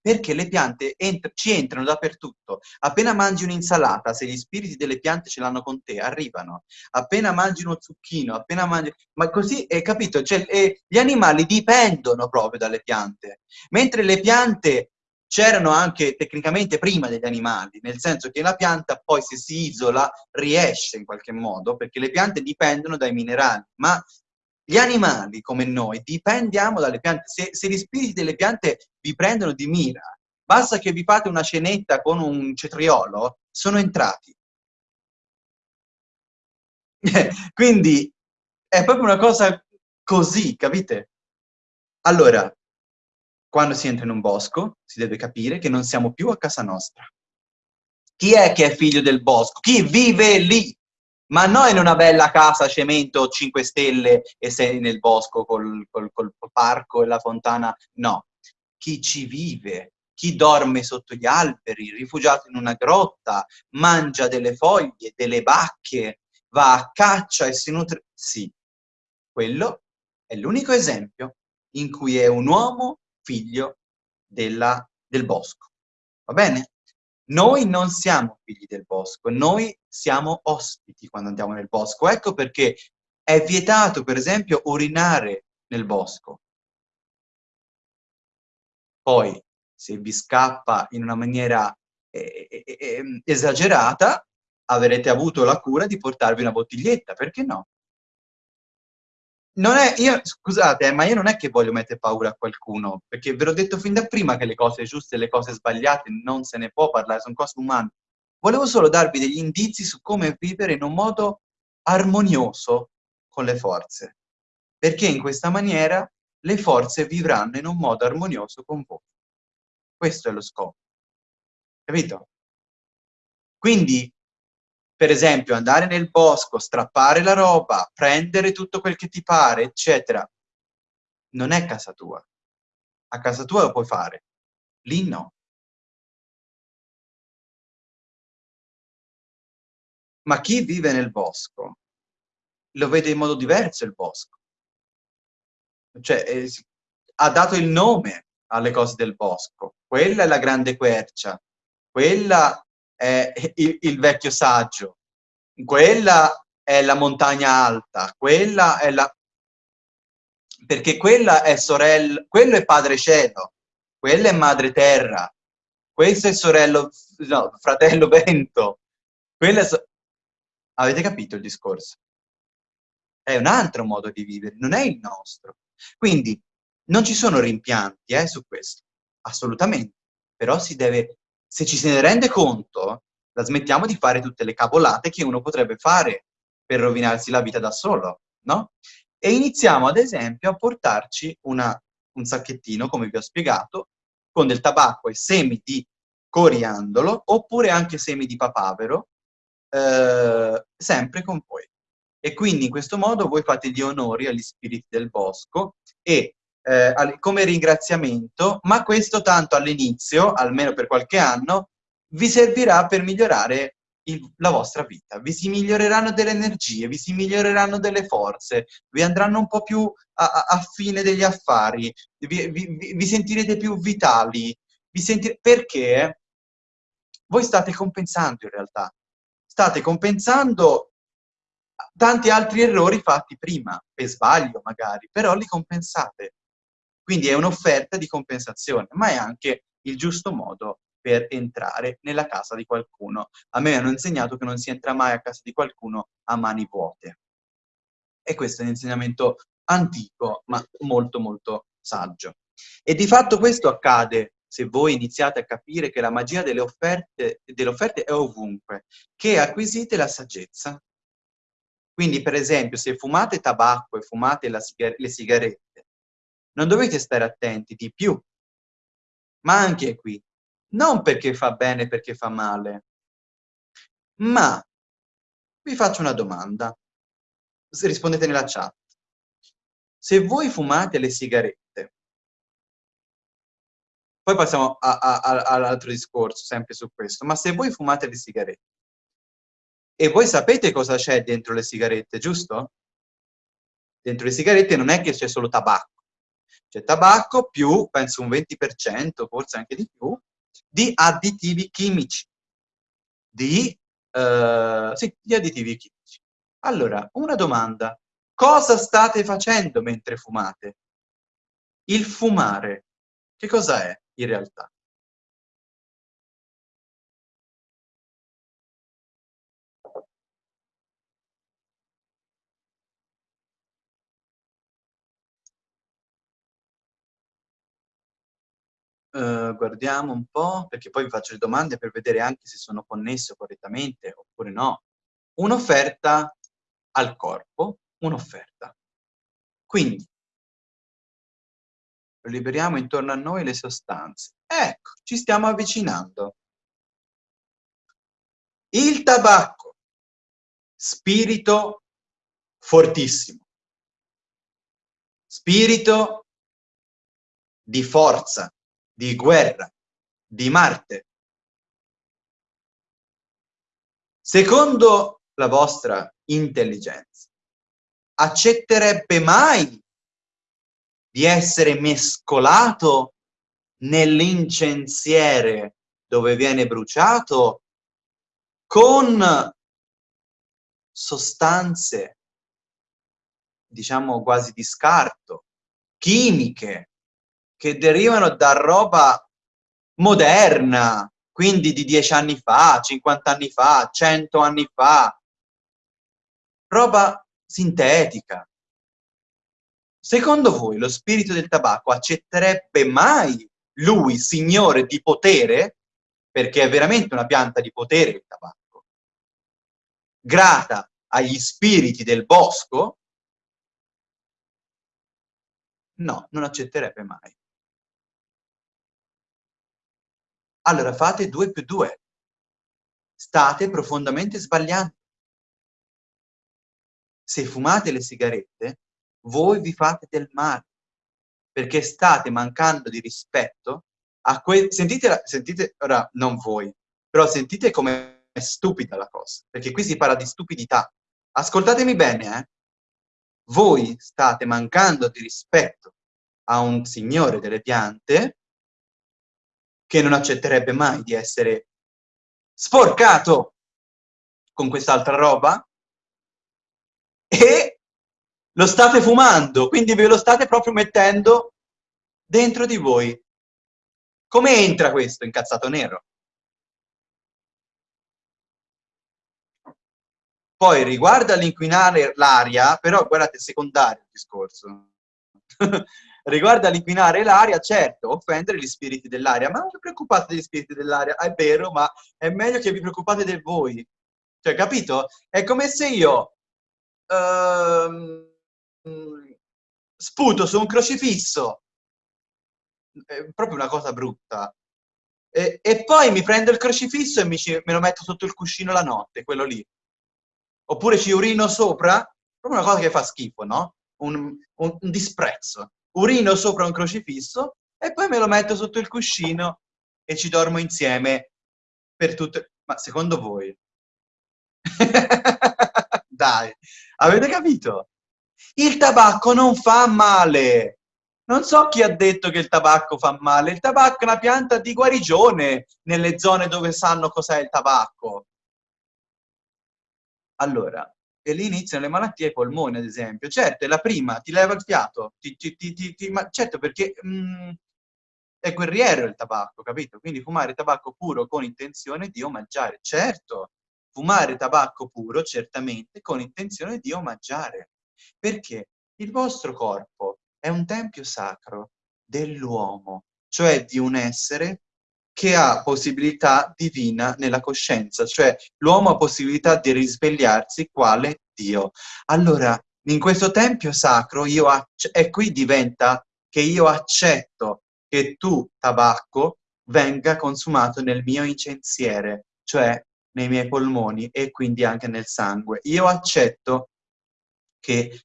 Perché le piante entr ci entrano dappertutto. Appena mangi un'insalata, se gli spiriti delle piante ce l'hanno con te, arrivano. Appena mangi uno zucchino, appena mangi... Ma così, hai capito? Cioè, eh, gli animali dipendono proprio dalle piante. Mentre le piante c'erano anche tecnicamente prima degli animali, nel senso che la pianta poi se si isola riesce in qualche modo, perché le piante dipendono dai minerali, ma gli animali, come noi, dipendiamo dalle piante. Se, se gli spiriti delle piante vi prendono di mira, basta che vi fate una cenetta con un cetriolo, sono entrati. Quindi è proprio una cosa così, capite? Allora, quando si entra in un bosco, si deve capire che non siamo più a casa nostra. Chi è che è figlio del bosco? Chi vive lì? ma non in una bella casa cemento 5 stelle e sei nel bosco col, col, col parco e la fontana, no. Chi ci vive, chi dorme sotto gli alberi, rifugiato in una grotta, mangia delle foglie, delle bacche, va a caccia e si nutre... Sì, quello è l'unico esempio in cui è un uomo figlio della, del bosco. Va bene? Noi non siamo figli del bosco, noi siamo ospiti quando andiamo nel bosco. Ecco perché è vietato, per esempio, urinare nel bosco. Poi, se vi scappa in una maniera eh, eh, eh, ehm, esagerata, avrete avuto la cura di portarvi una bottiglietta, perché no? Non è, io, scusate, eh, ma io non è che voglio mettere paura a qualcuno, perché ve l'ho detto fin da prima che le cose giuste e le cose sbagliate non se ne può parlare, sono cose umane. Volevo solo darvi degli indizi su come vivere in un modo armonioso con le forze, perché in questa maniera le forze vivranno in un modo armonioso con voi. Questo è lo scopo. Capito? Quindi per esempio andare nel bosco, strappare la roba, prendere tutto quel che ti pare, eccetera, non è casa tua. A casa tua lo puoi fare, lì no. Ma chi vive nel bosco lo vede in modo diverso il bosco. Cioè, eh, ha dato il nome alle cose del bosco. Quella è la grande quercia, quella è il, il vecchio saggio, quella è la montagna alta, quella è la... perché quella è sorella, quello è padre cielo, quella è madre terra, questo è sorello, no, fratello vento, quella è... So... Avete capito il discorso? È un altro modo di vivere, non è il nostro. Quindi non ci sono rimpianti eh, su questo, assolutamente, però si deve se ci se ne rende conto, la smettiamo di fare tutte le cavolate che uno potrebbe fare per rovinarsi la vita da solo, no? e iniziamo ad esempio a portarci una, un sacchettino, come vi ho spiegato, con del tabacco e semi di coriandolo, oppure anche semi di papavero, eh, sempre con voi. E quindi in questo modo voi fate gli onori agli spiriti del bosco e eh, come ringraziamento, ma questo tanto all'inizio, almeno per qualche anno, vi servirà per migliorare il, la vostra vita. Vi si miglioreranno delle energie, vi si miglioreranno delle forze, vi andranno un po' più a, a, fine degli affari, vi, vi, vi sentirete più vitali, vi sentirete... perché voi state compensando in realtà. State compensando tanti altri errori fatti prima, per sbaglio magari, però li compensate. Quindi è un'offerta di compensazione, ma è anche il giusto modo per entrare nella casa di qualcuno. A me hanno insegnato che non si entra mai a casa di qualcuno a mani vuote. E questo è un insegnamento antico, ma molto molto saggio. E di fatto questo accade se voi iniziate a capire che la magia delle offerte, delle offerte è ovunque, che acquisite la saggezza. Quindi, per esempio, se fumate tabacco e fumate sigar le sigarette, non dovete stare attenti di più. Ma anche qui, non perché fa bene, perché fa male, ma vi faccio una domanda. Rispondete nella chat. Se voi fumate le sigarette, poi passiamo all'altro discorso, sempre su questo, ma se voi fumate le sigarette, e voi sapete cosa c'è dentro le sigarette, giusto? Dentro le sigarette non è che c'è solo tabacco, c'è tabacco più, penso un 20%, forse anche di più, di additivi chimici, di, uh, sì, di additivi chimici. Allora, una domanda. Cosa state facendo mentre fumate? Il fumare, che cosa è in realtà? Uh, guardiamo un po', perché poi vi faccio le domande per vedere anche se sono connesso correttamente oppure no. Un'offerta al corpo, un'offerta. Quindi, liberiamo intorno a noi le sostanze. Ecco, ci stiamo avvicinando. Il tabacco, spirito fortissimo, spirito di forza, di guerra, di Marte. Secondo la vostra intelligenza, accetterebbe mai di essere mescolato nell'incensiere dove viene bruciato con sostanze, diciamo quasi di scarto, chimiche, che derivano da roba moderna, quindi di dieci anni fa, 50 anni fa, 100 anni fa, roba sintetica. Secondo voi lo spirito del tabacco accetterebbe mai lui, signore di potere, perché è veramente una pianta di potere il tabacco, grata agli spiriti del bosco? No, non accetterebbe mai. Allora fate 2 più 2. State profondamente sbagliando. Se fumate le sigarette, voi vi fate del male, perché state mancando di rispetto a quel... Sentite, sentite, ora non voi, però sentite come è stupida la cosa, perché qui si parla di stupidità. Ascoltatemi bene, eh? Voi state mancando di rispetto a un signore delle piante che non accetterebbe mai di essere sporcato con quest'altra roba e lo state fumando, quindi ve lo state proprio mettendo dentro di voi. Come entra questo incazzato nero? Poi riguardo all'inquinare l'aria, però guardate, è secondario il discorso. Riguardo all'inquinare l'aria, certo, offendere gli spiriti dell'aria, ma non vi preoccupate degli spiriti dell'aria, è vero, ma è meglio che vi preoccupate di voi. Cioè, capito? È come se io... Ehm, sputo su un crocifisso. È proprio una cosa brutta. E, e poi mi prendo il crocifisso e mi me lo metto sotto il cuscino la notte, quello lì. Oppure ci urino sopra, proprio una cosa che fa schifo, no? Un, un, un disprezzo. Urino sopra un crocifisso e poi me lo metto sotto il cuscino e ci dormo insieme per tutte... Ma secondo voi? Dai, avete capito? Il tabacco non fa male. Non so chi ha detto che il tabacco fa male. Il tabacco è una pianta di guarigione nelle zone dove sanno cos'è il tabacco. Allora, e lì iniziano le malattie ai polmoni, ad esempio. Certo, è la prima, ti leva il fiato, ti, ti, ti, ma certo perché mh, mm, è guerriero il tabacco, capito? Quindi fumare tabacco puro con intenzione di omaggiare. Certo, fumare tabacco puro, certamente, con intenzione di omaggiare. Perché il vostro corpo è un tempio sacro dell'uomo, cioè di un essere che ha possibilità divina nella coscienza, cioè l'uomo ha possibilità di risvegliarsi quale Dio. Allora, in questo tempio sacro, io e qui diventa che io accetto che tu, tabacco, venga consumato nel mio incensiere, cioè nei miei polmoni e quindi anche nel sangue. Io accetto che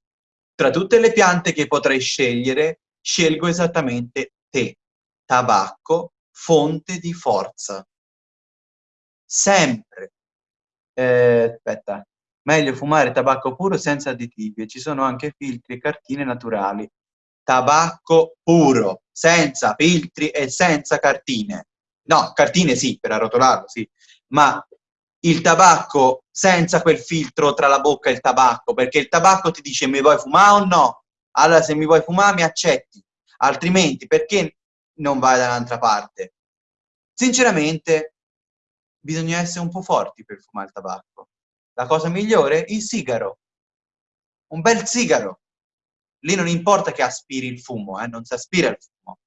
tra tutte le piante che potrei scegliere, scelgo esattamente te, tabacco, fonte di forza. Sempre. Eh, aspetta. Meglio fumare tabacco puro senza additivi. Ci sono anche filtri e cartine naturali tabacco puro, senza filtri e senza cartine. No, cartine sì, per arrotolarlo, sì, ma il tabacco senza quel filtro tra la bocca e il tabacco, perché il tabacco ti dice mi vuoi fumare o no? Allora se mi vuoi fumare mi accetti, altrimenti perché non vai dall'altra parte? Sinceramente bisogna essere un po' forti per fumare il tabacco. La cosa migliore? Il sigaro. Un bel sigaro. Lì non importa che aspiri il fumo, eh, non si aspira il fumo.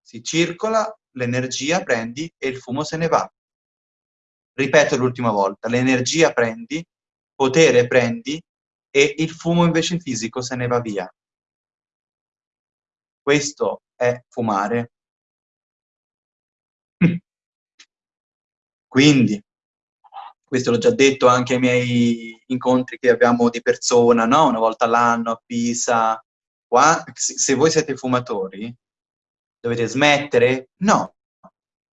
Si circola, l'energia prendi e il fumo se ne va. Ripeto l'ultima volta, l'energia prendi, potere prendi e il fumo invece fisico se ne va via. Questo è fumare. Quindi, questo l'ho già detto anche ai miei incontri che abbiamo di persona, no? una volta all'anno a Pisa. Qua, se voi siete fumatori, dovete smettere? No,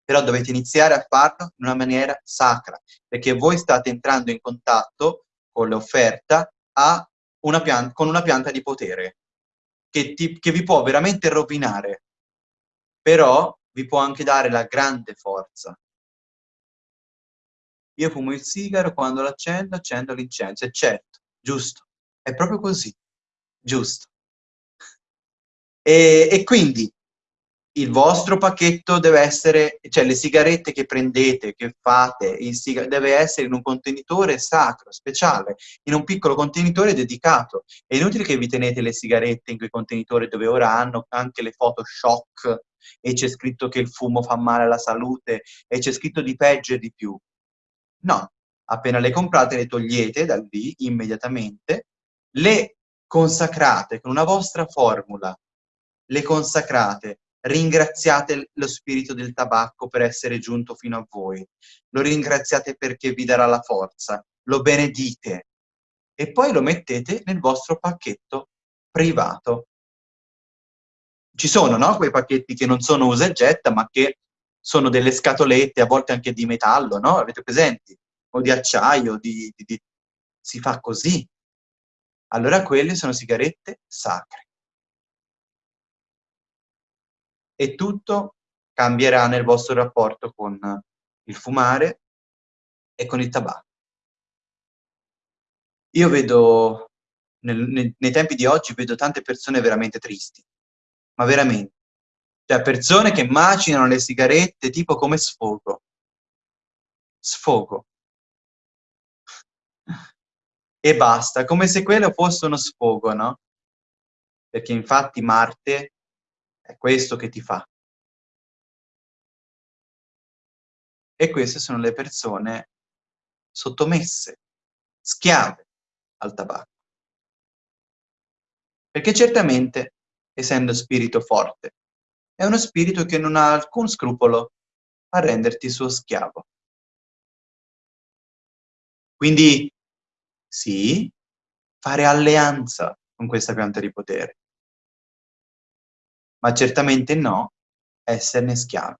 però dovete iniziare a farlo in una maniera sacra, perché voi state entrando in contatto con l'offerta con una pianta di potere, che, ti, che vi può veramente rovinare, però vi può anche dare la grande forza io fumo il sigaro, quando l'accendo, accendo l'incenso. E certo, giusto, è proprio così, giusto. E, e quindi il vostro pacchetto deve essere, cioè le sigarette che prendete, che fate, deve essere in un contenitore sacro, speciale, in un piccolo contenitore dedicato. È inutile che vi tenete le sigarette in quei contenitori dove ora hanno anche le foto shock e c'è scritto che il fumo fa male alla salute e c'è scritto di peggio e di più. No, appena le comprate le togliete da lì immediatamente, le consacrate con una vostra formula, le consacrate, ringraziate lo spirito del tabacco per essere giunto fino a voi, lo ringraziate perché vi darà la forza, lo benedite e poi lo mettete nel vostro pacchetto privato. Ci sono, no? Quei pacchetti che non sono usa e getta, ma che sono delle scatolette, a volte anche di metallo, no? Avete presenti? O di acciaio, di, di, di... si fa così. Allora quelle sono sigarette sacre. E tutto cambierà nel vostro rapporto con il fumare e con il tabacco. Io vedo, nel, nei, nei tempi di oggi, vedo tante persone veramente tristi, ma veramente cioè persone che macinano le sigarette tipo come sfogo. Sfogo. E basta, come se quello fosse uno sfogo, no? Perché infatti Marte è questo che ti fa. E queste sono le persone sottomesse, schiave al tabacco. Perché certamente, essendo spirito forte, è uno spirito che non ha alcun scrupolo a renderti suo schiavo. Quindi, sì, fare alleanza con questa pianta di potere, ma certamente no esserne schiavi.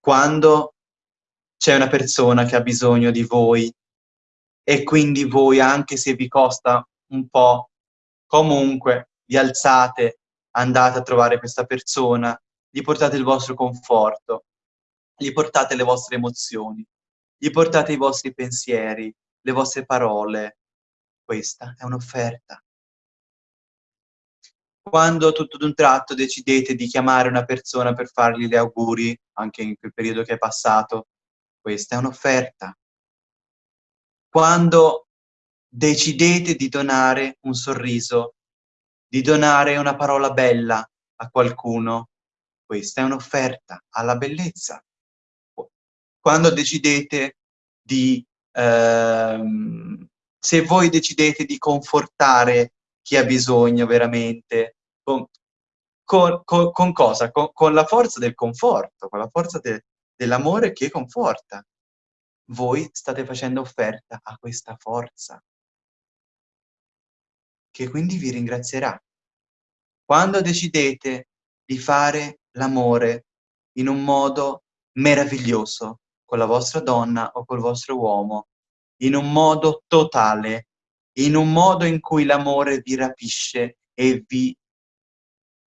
Quando c'è una persona che ha bisogno di voi e quindi voi, anche se vi costa un po', comunque vi alzate, andate a trovare questa persona, gli portate il vostro conforto, gli portate le vostre emozioni, gli portate i vostri pensieri, le vostre parole. Questa è un'offerta. Quando tutto d'un tratto decidete di chiamare una persona per fargli gli auguri, anche in quel periodo che è passato, questa è un'offerta. Quando decidete di donare un sorriso, di donare una parola bella a qualcuno, questa è un'offerta alla bellezza. Quando decidete di... Ehm, se voi decidete di confortare chi ha bisogno veramente, con, con, con, con cosa? Con, la forza del conforto, con la forza de, dell'amore che conforta. Voi state facendo offerta a questa forza, che quindi vi ringrazierà. Quando decidete di fare l'amore in un modo meraviglioso con la vostra donna o col vostro uomo, in un modo totale, in un modo in cui l'amore vi rapisce e vi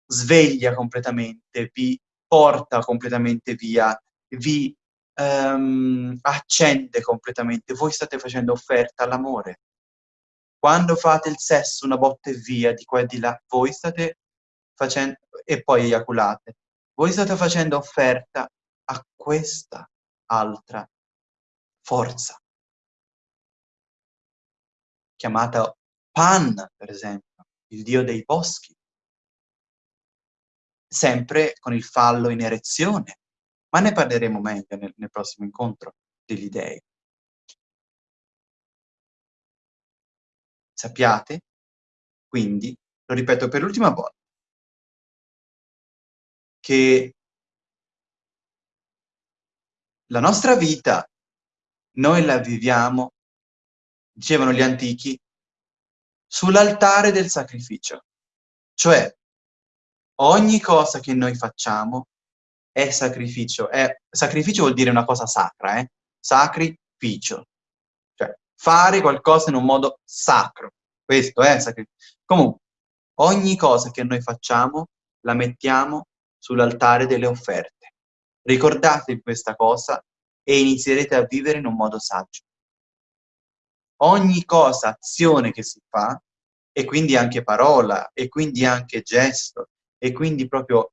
sveglia completamente, vi porta completamente via, vi um, accende completamente. Voi state facendo offerta all'amore. Quando fate il sesso una botta e via di qua e di là, voi state facendo, e poi eiaculate, voi state facendo offerta a questa altra forza chiamata Pan, per esempio, il dio dei boschi, sempre con il fallo in erezione, ma ne parleremo meglio nel, nel prossimo incontro degli dei. Sappiate, quindi, lo ripeto per l'ultima volta, che la nostra vita noi la viviamo dicevano gli antichi, sull'altare del sacrificio. Cioè, ogni cosa che noi facciamo è sacrificio. È, sacrificio vuol dire una cosa sacra, eh? Sacrificio. Cioè, fare qualcosa in un modo sacro. Questo è sacrificio. Comunque, ogni cosa che noi facciamo la mettiamo sull'altare delle offerte. Ricordatevi questa cosa e inizierete a vivere in un modo saggio ogni cosa, azione che si fa, e quindi anche parola, e quindi anche gesto, e quindi proprio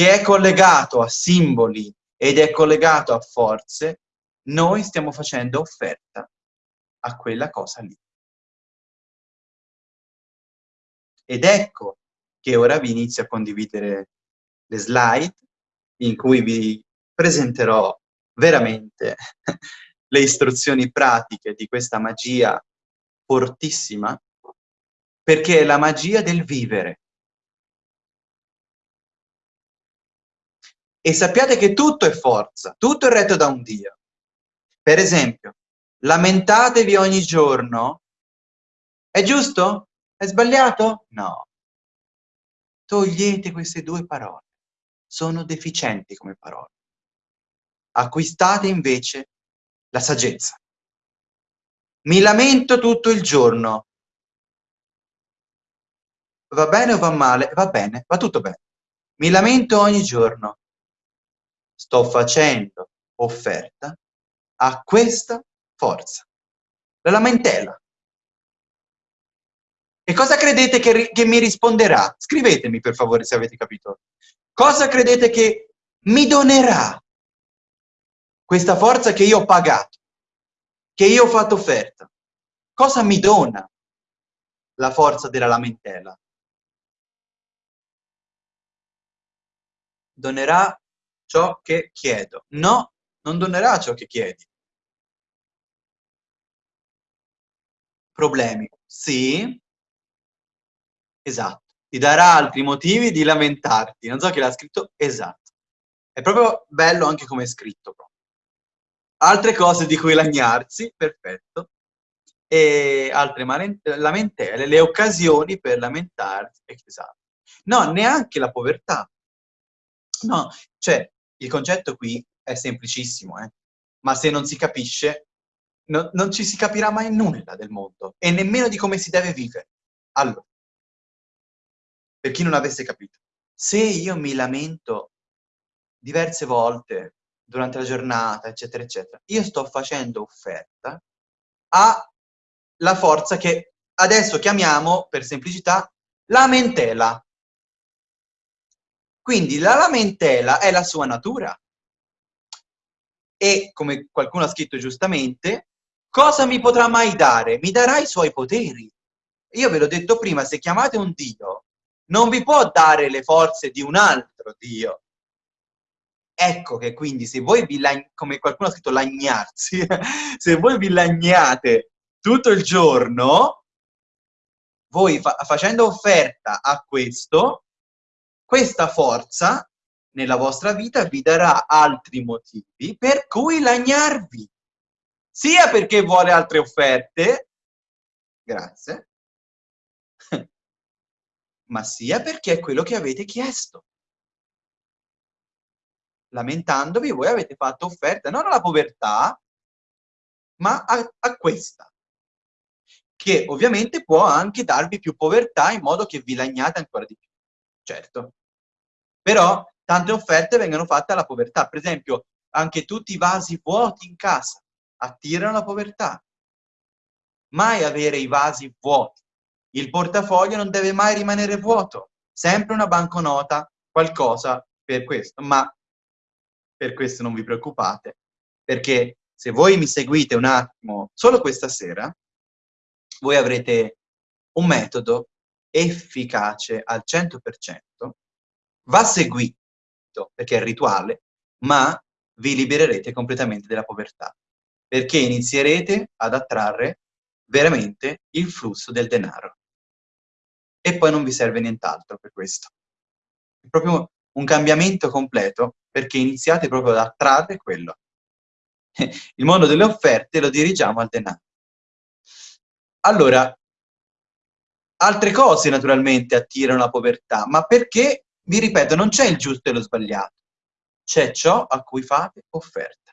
che è collegato a simboli ed è collegato a forze, noi stiamo facendo offerta a quella cosa lì. Ed ecco che ora vi inizio a condividere le slide in cui vi presenterò veramente le istruzioni pratiche di questa magia fortissima, perché è la magia del vivere. E sappiate che tutto è forza, tutto è retto da un Dio. Per esempio, lamentatevi ogni giorno. È giusto? È sbagliato? No. Togliete queste due parole. Sono deficienti come parole. Acquistate invece la saggezza. Mi lamento tutto il giorno. Va bene o va male? Va bene, va tutto bene. Mi lamento ogni giorno. Sto facendo offerta a questa forza. La lamentela. E cosa credete che, che mi risponderà? Scrivetemi per favore se avete capito. Cosa credete che mi donerà questa forza che io ho pagato, che io ho fatto offerta, cosa mi dona la forza della lamentela? donerà ciò che chiedo. No, non donerà ciò che chiedi. Problemi. Sì. Esatto. Ti darà altri motivi di lamentarti. Non so chi l'ha scritto. Esatto. È proprio bello anche come è scritto. Proprio. Altre cose di cui lagnarsi. Perfetto. E altre lamentele. Le occasioni per lamentarsi. Esatto. No, neanche la povertà. No, cioè, il concetto qui è semplicissimo, eh? ma se non si capisce, no, non ci si capirà mai nulla del mondo e nemmeno di come si deve vivere. Allora, per chi non avesse capito, se io mi lamento diverse volte durante la giornata, eccetera, eccetera, io sto facendo offerta alla forza che adesso chiamiamo, per semplicità, lamentela. Quindi la lamentela è la sua natura. E, come qualcuno ha scritto giustamente, cosa mi potrà mai dare? Mi darà i suoi poteri. Io ve l'ho detto prima, se chiamate un Dio, non vi può dare le forze di un altro Dio. Ecco che quindi se voi vi, come qualcuno ha scritto, lagnarsi, se voi vi lagnate tutto il giorno, voi fa facendo offerta a questo, questa forza nella vostra vita vi darà altri motivi per cui lagnarvi. Sia perché vuole altre offerte, grazie, ma sia perché è quello che avete chiesto. Lamentandovi, voi avete fatto offerte non alla povertà, ma a, a questa, che ovviamente può anche darvi più povertà in modo che vi lagnate ancora di più. Certo. Però tante offerte vengono fatte alla povertà. Per esempio, anche tutti i vasi vuoti in casa attirano la povertà. Mai avere i vasi vuoti. Il portafoglio non deve mai rimanere vuoto. Sempre una banconota, qualcosa per questo. Ma per questo non vi preoccupate, perché se voi mi seguite un attimo, solo questa sera, voi avrete un metodo efficace al 100%, va seguito perché è rituale, ma vi libererete completamente dalla povertà, perché inizierete ad attrarre veramente il flusso del denaro. E poi non vi serve nient'altro per questo. È proprio un cambiamento completo, perché iniziate proprio ad attrarre quello. Il mondo delle offerte lo dirigiamo al denaro. Allora, altre cose naturalmente attirano la povertà, ma perché vi ripeto, non c'è il giusto e lo sbagliato, c'è ciò a cui fate offerta.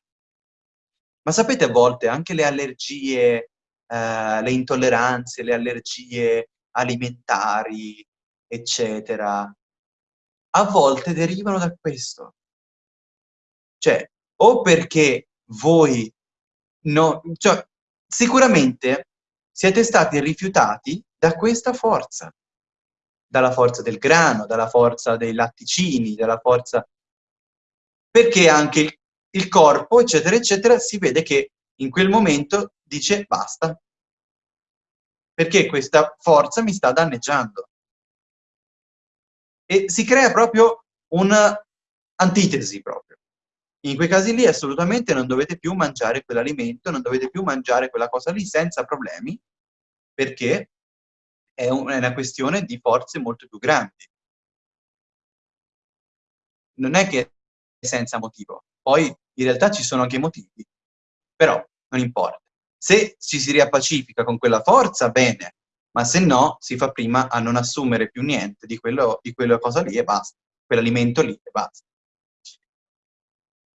Ma sapete a volte anche le allergie, eh, le intolleranze, le allergie alimentari, eccetera, a volte derivano da questo. Cioè, o perché voi no, cioè, sicuramente siete stati rifiutati da questa forza dalla forza del grano, dalla forza dei latticini, dalla forza... Perché anche il, il corpo, eccetera, eccetera, si vede che in quel momento dice basta. Perché questa forza mi sta danneggiando. E si crea proprio un'antitesi proprio. In quei casi lì assolutamente non dovete più mangiare quell'alimento, non dovete più mangiare quella cosa lì senza problemi, perché è, un, è una questione di forze molto più grandi. Non è che è senza motivo. Poi in realtà ci sono anche motivi, però non importa. Se ci si riappacifica con quella forza, bene, ma se no si fa prima a non assumere più niente di, quello, di quella cosa lì e basta, quell'alimento lì e basta.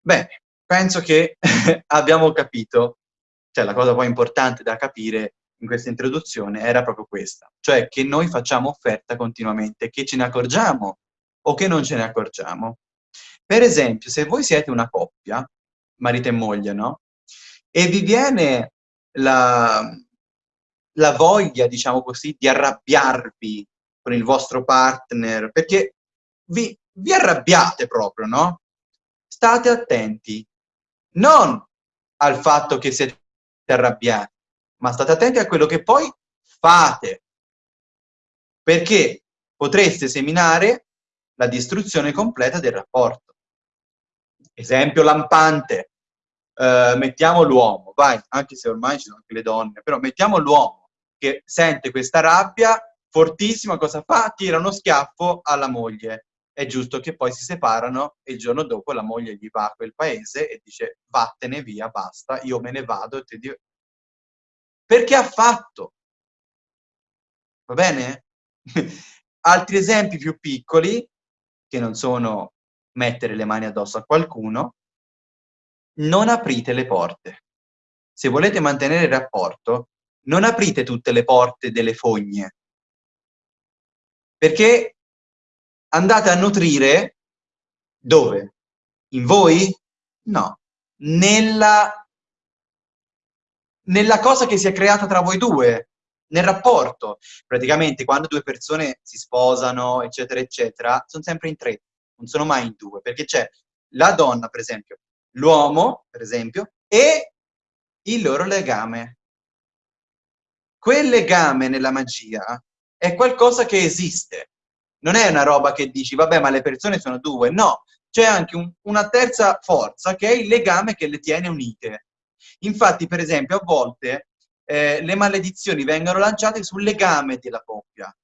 Bene, penso che abbiamo capito, cioè la cosa poi importante da capire in questa introduzione era proprio questa, cioè che noi facciamo offerta continuamente, che ce ne accorgiamo o che non ce ne accorgiamo. Per esempio, se voi siete una coppia, marito e moglie, no? E vi viene la, la voglia, diciamo così, di arrabbiarvi con il vostro partner, perché vi, vi arrabbiate proprio, no? State attenti, non al fatto che siete arrabbiati, ma state attenti a quello che poi fate, perché potreste seminare la distruzione completa del rapporto. Esempio lampante, eh, mettiamo l'uomo, vai, anche se ormai ci sono anche le donne, però mettiamo l'uomo che sente questa rabbia fortissima, cosa fa? Tira uno schiaffo alla moglie. È giusto che poi si separano e il giorno dopo la moglie gli va a quel paese e dice vattene via, basta, io me ne vado e dico... Perché ha fatto? Va bene? Altri esempi più piccoli, che non sono mettere le mani addosso a qualcuno, non aprite le porte. Se volete mantenere il rapporto, non aprite tutte le porte delle fogne, perché andate a nutrire dove? In voi? No, nella, nella cosa che si è creata tra voi due, nel rapporto. Praticamente quando due persone si sposano, eccetera, eccetera, sono sempre in tre, non sono mai in due, perché c'è la donna, per esempio, l'uomo, per esempio, e il loro legame. Quel legame nella magia è qualcosa che esiste. Non è una roba che dici, vabbè, ma le persone sono due. No, c'è anche un, una terza forza che è il legame che le tiene unite. Infatti, per esempio, a volte eh, le maledizioni vengono lanciate sul legame della coppia.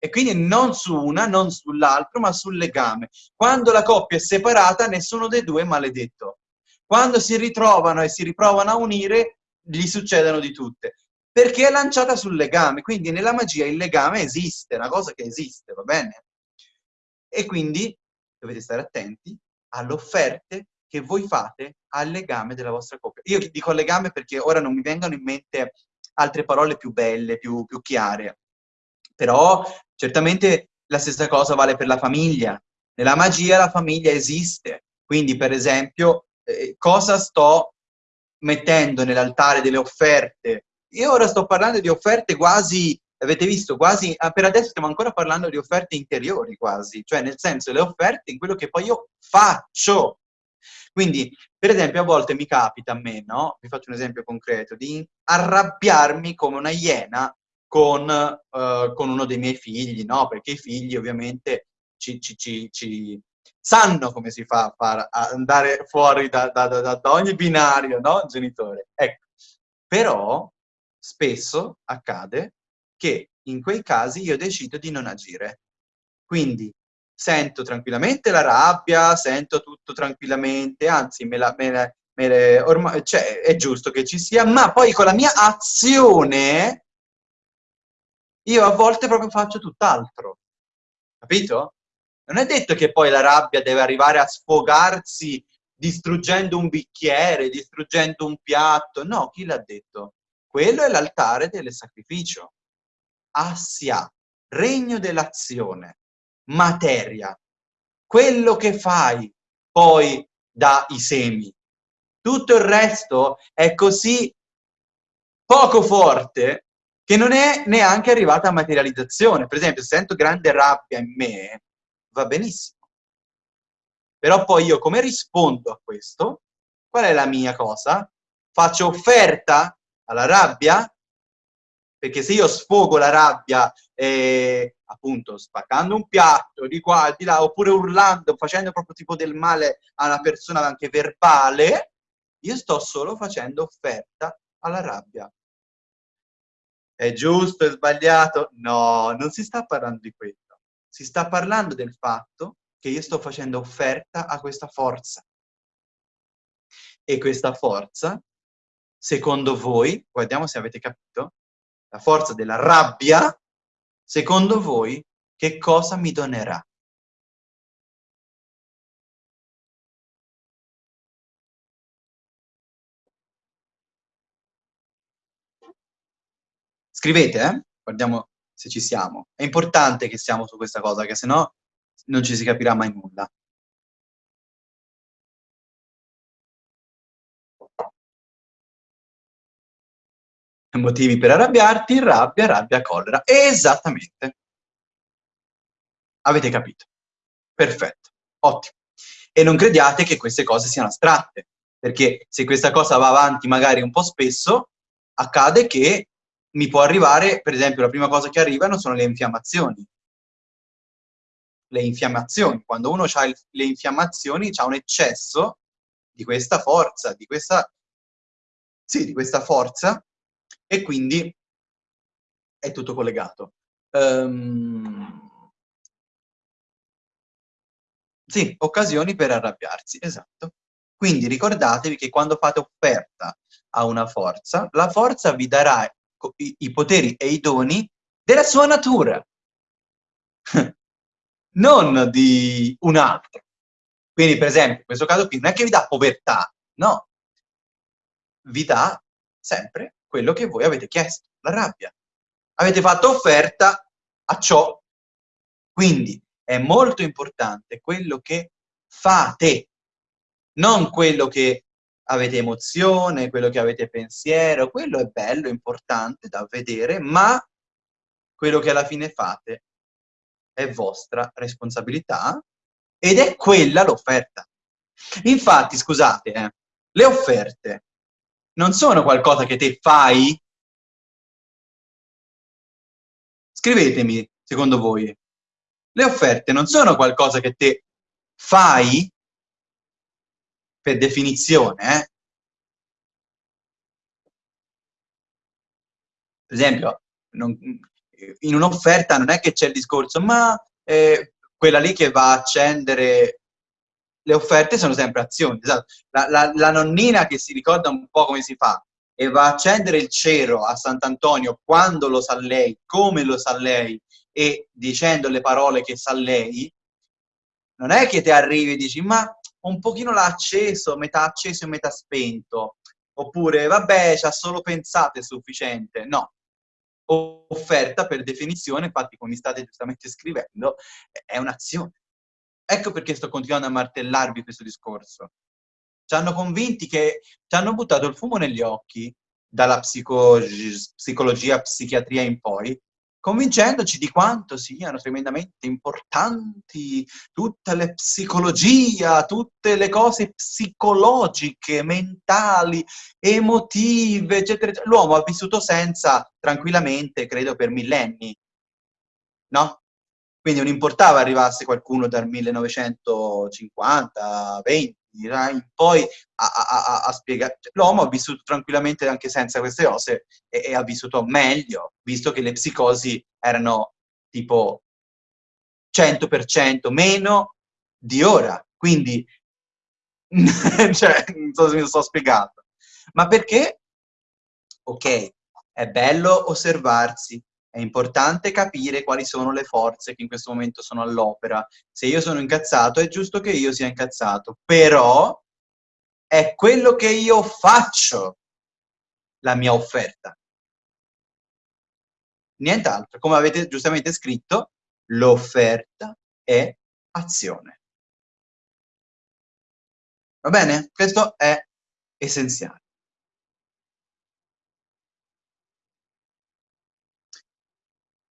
E quindi non su una, non sull'altro, ma sul legame. Quando la coppia è separata, nessuno dei due è maledetto. Quando si ritrovano e si riprovano a unire, gli succedono di tutte. Perché è lanciata sul legame. Quindi nella magia il legame esiste, è una cosa che esiste, va bene? E quindi dovete stare attenti alle offerte che voi fate al legame della vostra coppia. Io dico legame perché ora non mi vengono in mente altre parole più belle, più, più chiare. Però certamente la stessa cosa vale per la famiglia. Nella magia la famiglia esiste. Quindi, per esempio, eh, cosa sto mettendo nell'altare delle offerte? Io ora sto parlando di offerte quasi, avete visto, quasi, ah, per adesso stiamo ancora parlando di offerte interiori quasi, cioè nel senso le offerte in quello che poi io faccio, quindi, per esempio, a volte mi capita a me, no? Vi faccio un esempio concreto, di arrabbiarmi come una iena con, uh, con uno dei miei figli, no? Perché i figli ovviamente ci, ci, ci, ci sanno come si fa a far andare fuori da, da, da, da ogni binario, no? Genitore. Ecco. Però spesso accade che in quei casi io decido di non agire. Quindi sento tranquillamente la rabbia, sento tutto tranquillamente, anzi me la, me la, me le, ormai, cioè, è giusto che ci sia, ma poi con la mia azione io a volte proprio faccio tutt'altro, capito? Non è detto che poi la rabbia deve arrivare a sfogarsi distruggendo un bicchiere, distruggendo un piatto, no, chi l'ha detto? Quello è l'altare del sacrificio. Assia, regno dell'azione materia. Quello che fai poi dà i semi. Tutto il resto è così poco forte che non è neanche arrivata a materializzazione. Per esempio, se sento grande rabbia in me, va benissimo. Però poi io come rispondo a questo? Qual è la mia cosa? Faccio offerta alla rabbia? Perché se io sfogo la rabbia eh, appunto spaccando un piatto di qua e di là, oppure urlando, facendo proprio tipo del male a una persona anche verbale, io sto solo facendo offerta alla rabbia. È giusto, è sbagliato? No, non si sta parlando di questo. Si sta parlando del fatto che io sto facendo offerta a questa forza. E questa forza, secondo voi, guardiamo se avete capito, la forza della rabbia Secondo voi, che cosa mi donerà? Scrivete, eh? Guardiamo se ci siamo. È importante che siamo su questa cosa, che se no non ci si capirà mai nulla. Motivi per arrabbiarti, rabbia, rabbia, collera. Esattamente. Avete capito? Perfetto, ottimo. E non crediate che queste cose siano astratte, perché se questa cosa va avanti magari un po' spesso, accade che mi può arrivare, per esempio, la prima cosa che arrivano sono le infiammazioni. le infiammazioni. Quando uno ha le infiammazioni, ha un eccesso di questa forza, di questa, sì, di questa forza, e quindi è tutto collegato. Um, sì, occasioni per arrabbiarsi, esatto. Quindi ricordatevi che quando fate offerta a una forza, la forza vi darà i, i poteri e i doni della sua natura, non di un altro. Quindi, per esempio, in questo caso qui non è che vi dà povertà, no. Vi dà sempre quello che voi avete chiesto, la rabbia. Avete fatto offerta a ciò. Quindi è molto importante quello che fate, non quello che avete emozione, quello che avete pensiero, quello è bello, importante da vedere, ma quello che alla fine fate è vostra responsabilità ed è quella l'offerta. Infatti, scusate, eh, le offerte non sono qualcosa che te fai? Scrivetemi, secondo voi, le offerte non sono qualcosa che te fai per definizione, eh? Per esempio, non, in un'offerta non è che c'è il discorso, ma eh, quella lì che va a accendere le offerte sono sempre azioni. Esatto. La, la, la, nonnina che si ricorda un po' come si fa e va a accendere il cero a Sant'Antonio quando lo sa lei, come lo sa lei e dicendo le parole che sa lei, non è che ti arrivi e dici ma un pochino l'ha acceso, metà acceso e metà spento, oppure vabbè ci ha solo pensato è sufficiente, no. Offerta per definizione, infatti come state giustamente scrivendo, è un'azione. Ecco perché sto continuando a martellarvi questo discorso. Ci hanno convinti che ci hanno buttato il fumo negli occhi dalla psico psicologia, psichiatria in poi, convincendoci di quanto siano tremendamente importanti tutte le psicologia, tutte le cose psicologiche, mentali, emotive, eccetera. L'uomo ha vissuto senza, tranquillamente, credo, per millenni, no? Quindi non importava arrivasse qualcuno dal 1950, 20, in poi a, a, a spiegare. L'uomo ha vissuto tranquillamente anche senza queste cose e, e, ha vissuto meglio, visto che le psicosi erano tipo 100% meno di ora. Quindi, cioè, non so se mi sto spiegando. Ma perché? Ok, è bello osservarsi, è importante capire quali sono le forze che in questo momento sono all'opera. Se io sono incazzato, è giusto che io sia incazzato, però è quello che io faccio la mia offerta. Nient'altro. Come avete giustamente scritto, l'offerta è azione. Va bene? Questo è essenziale.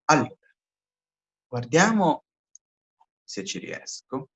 Allora, guardiamo se ci riesco.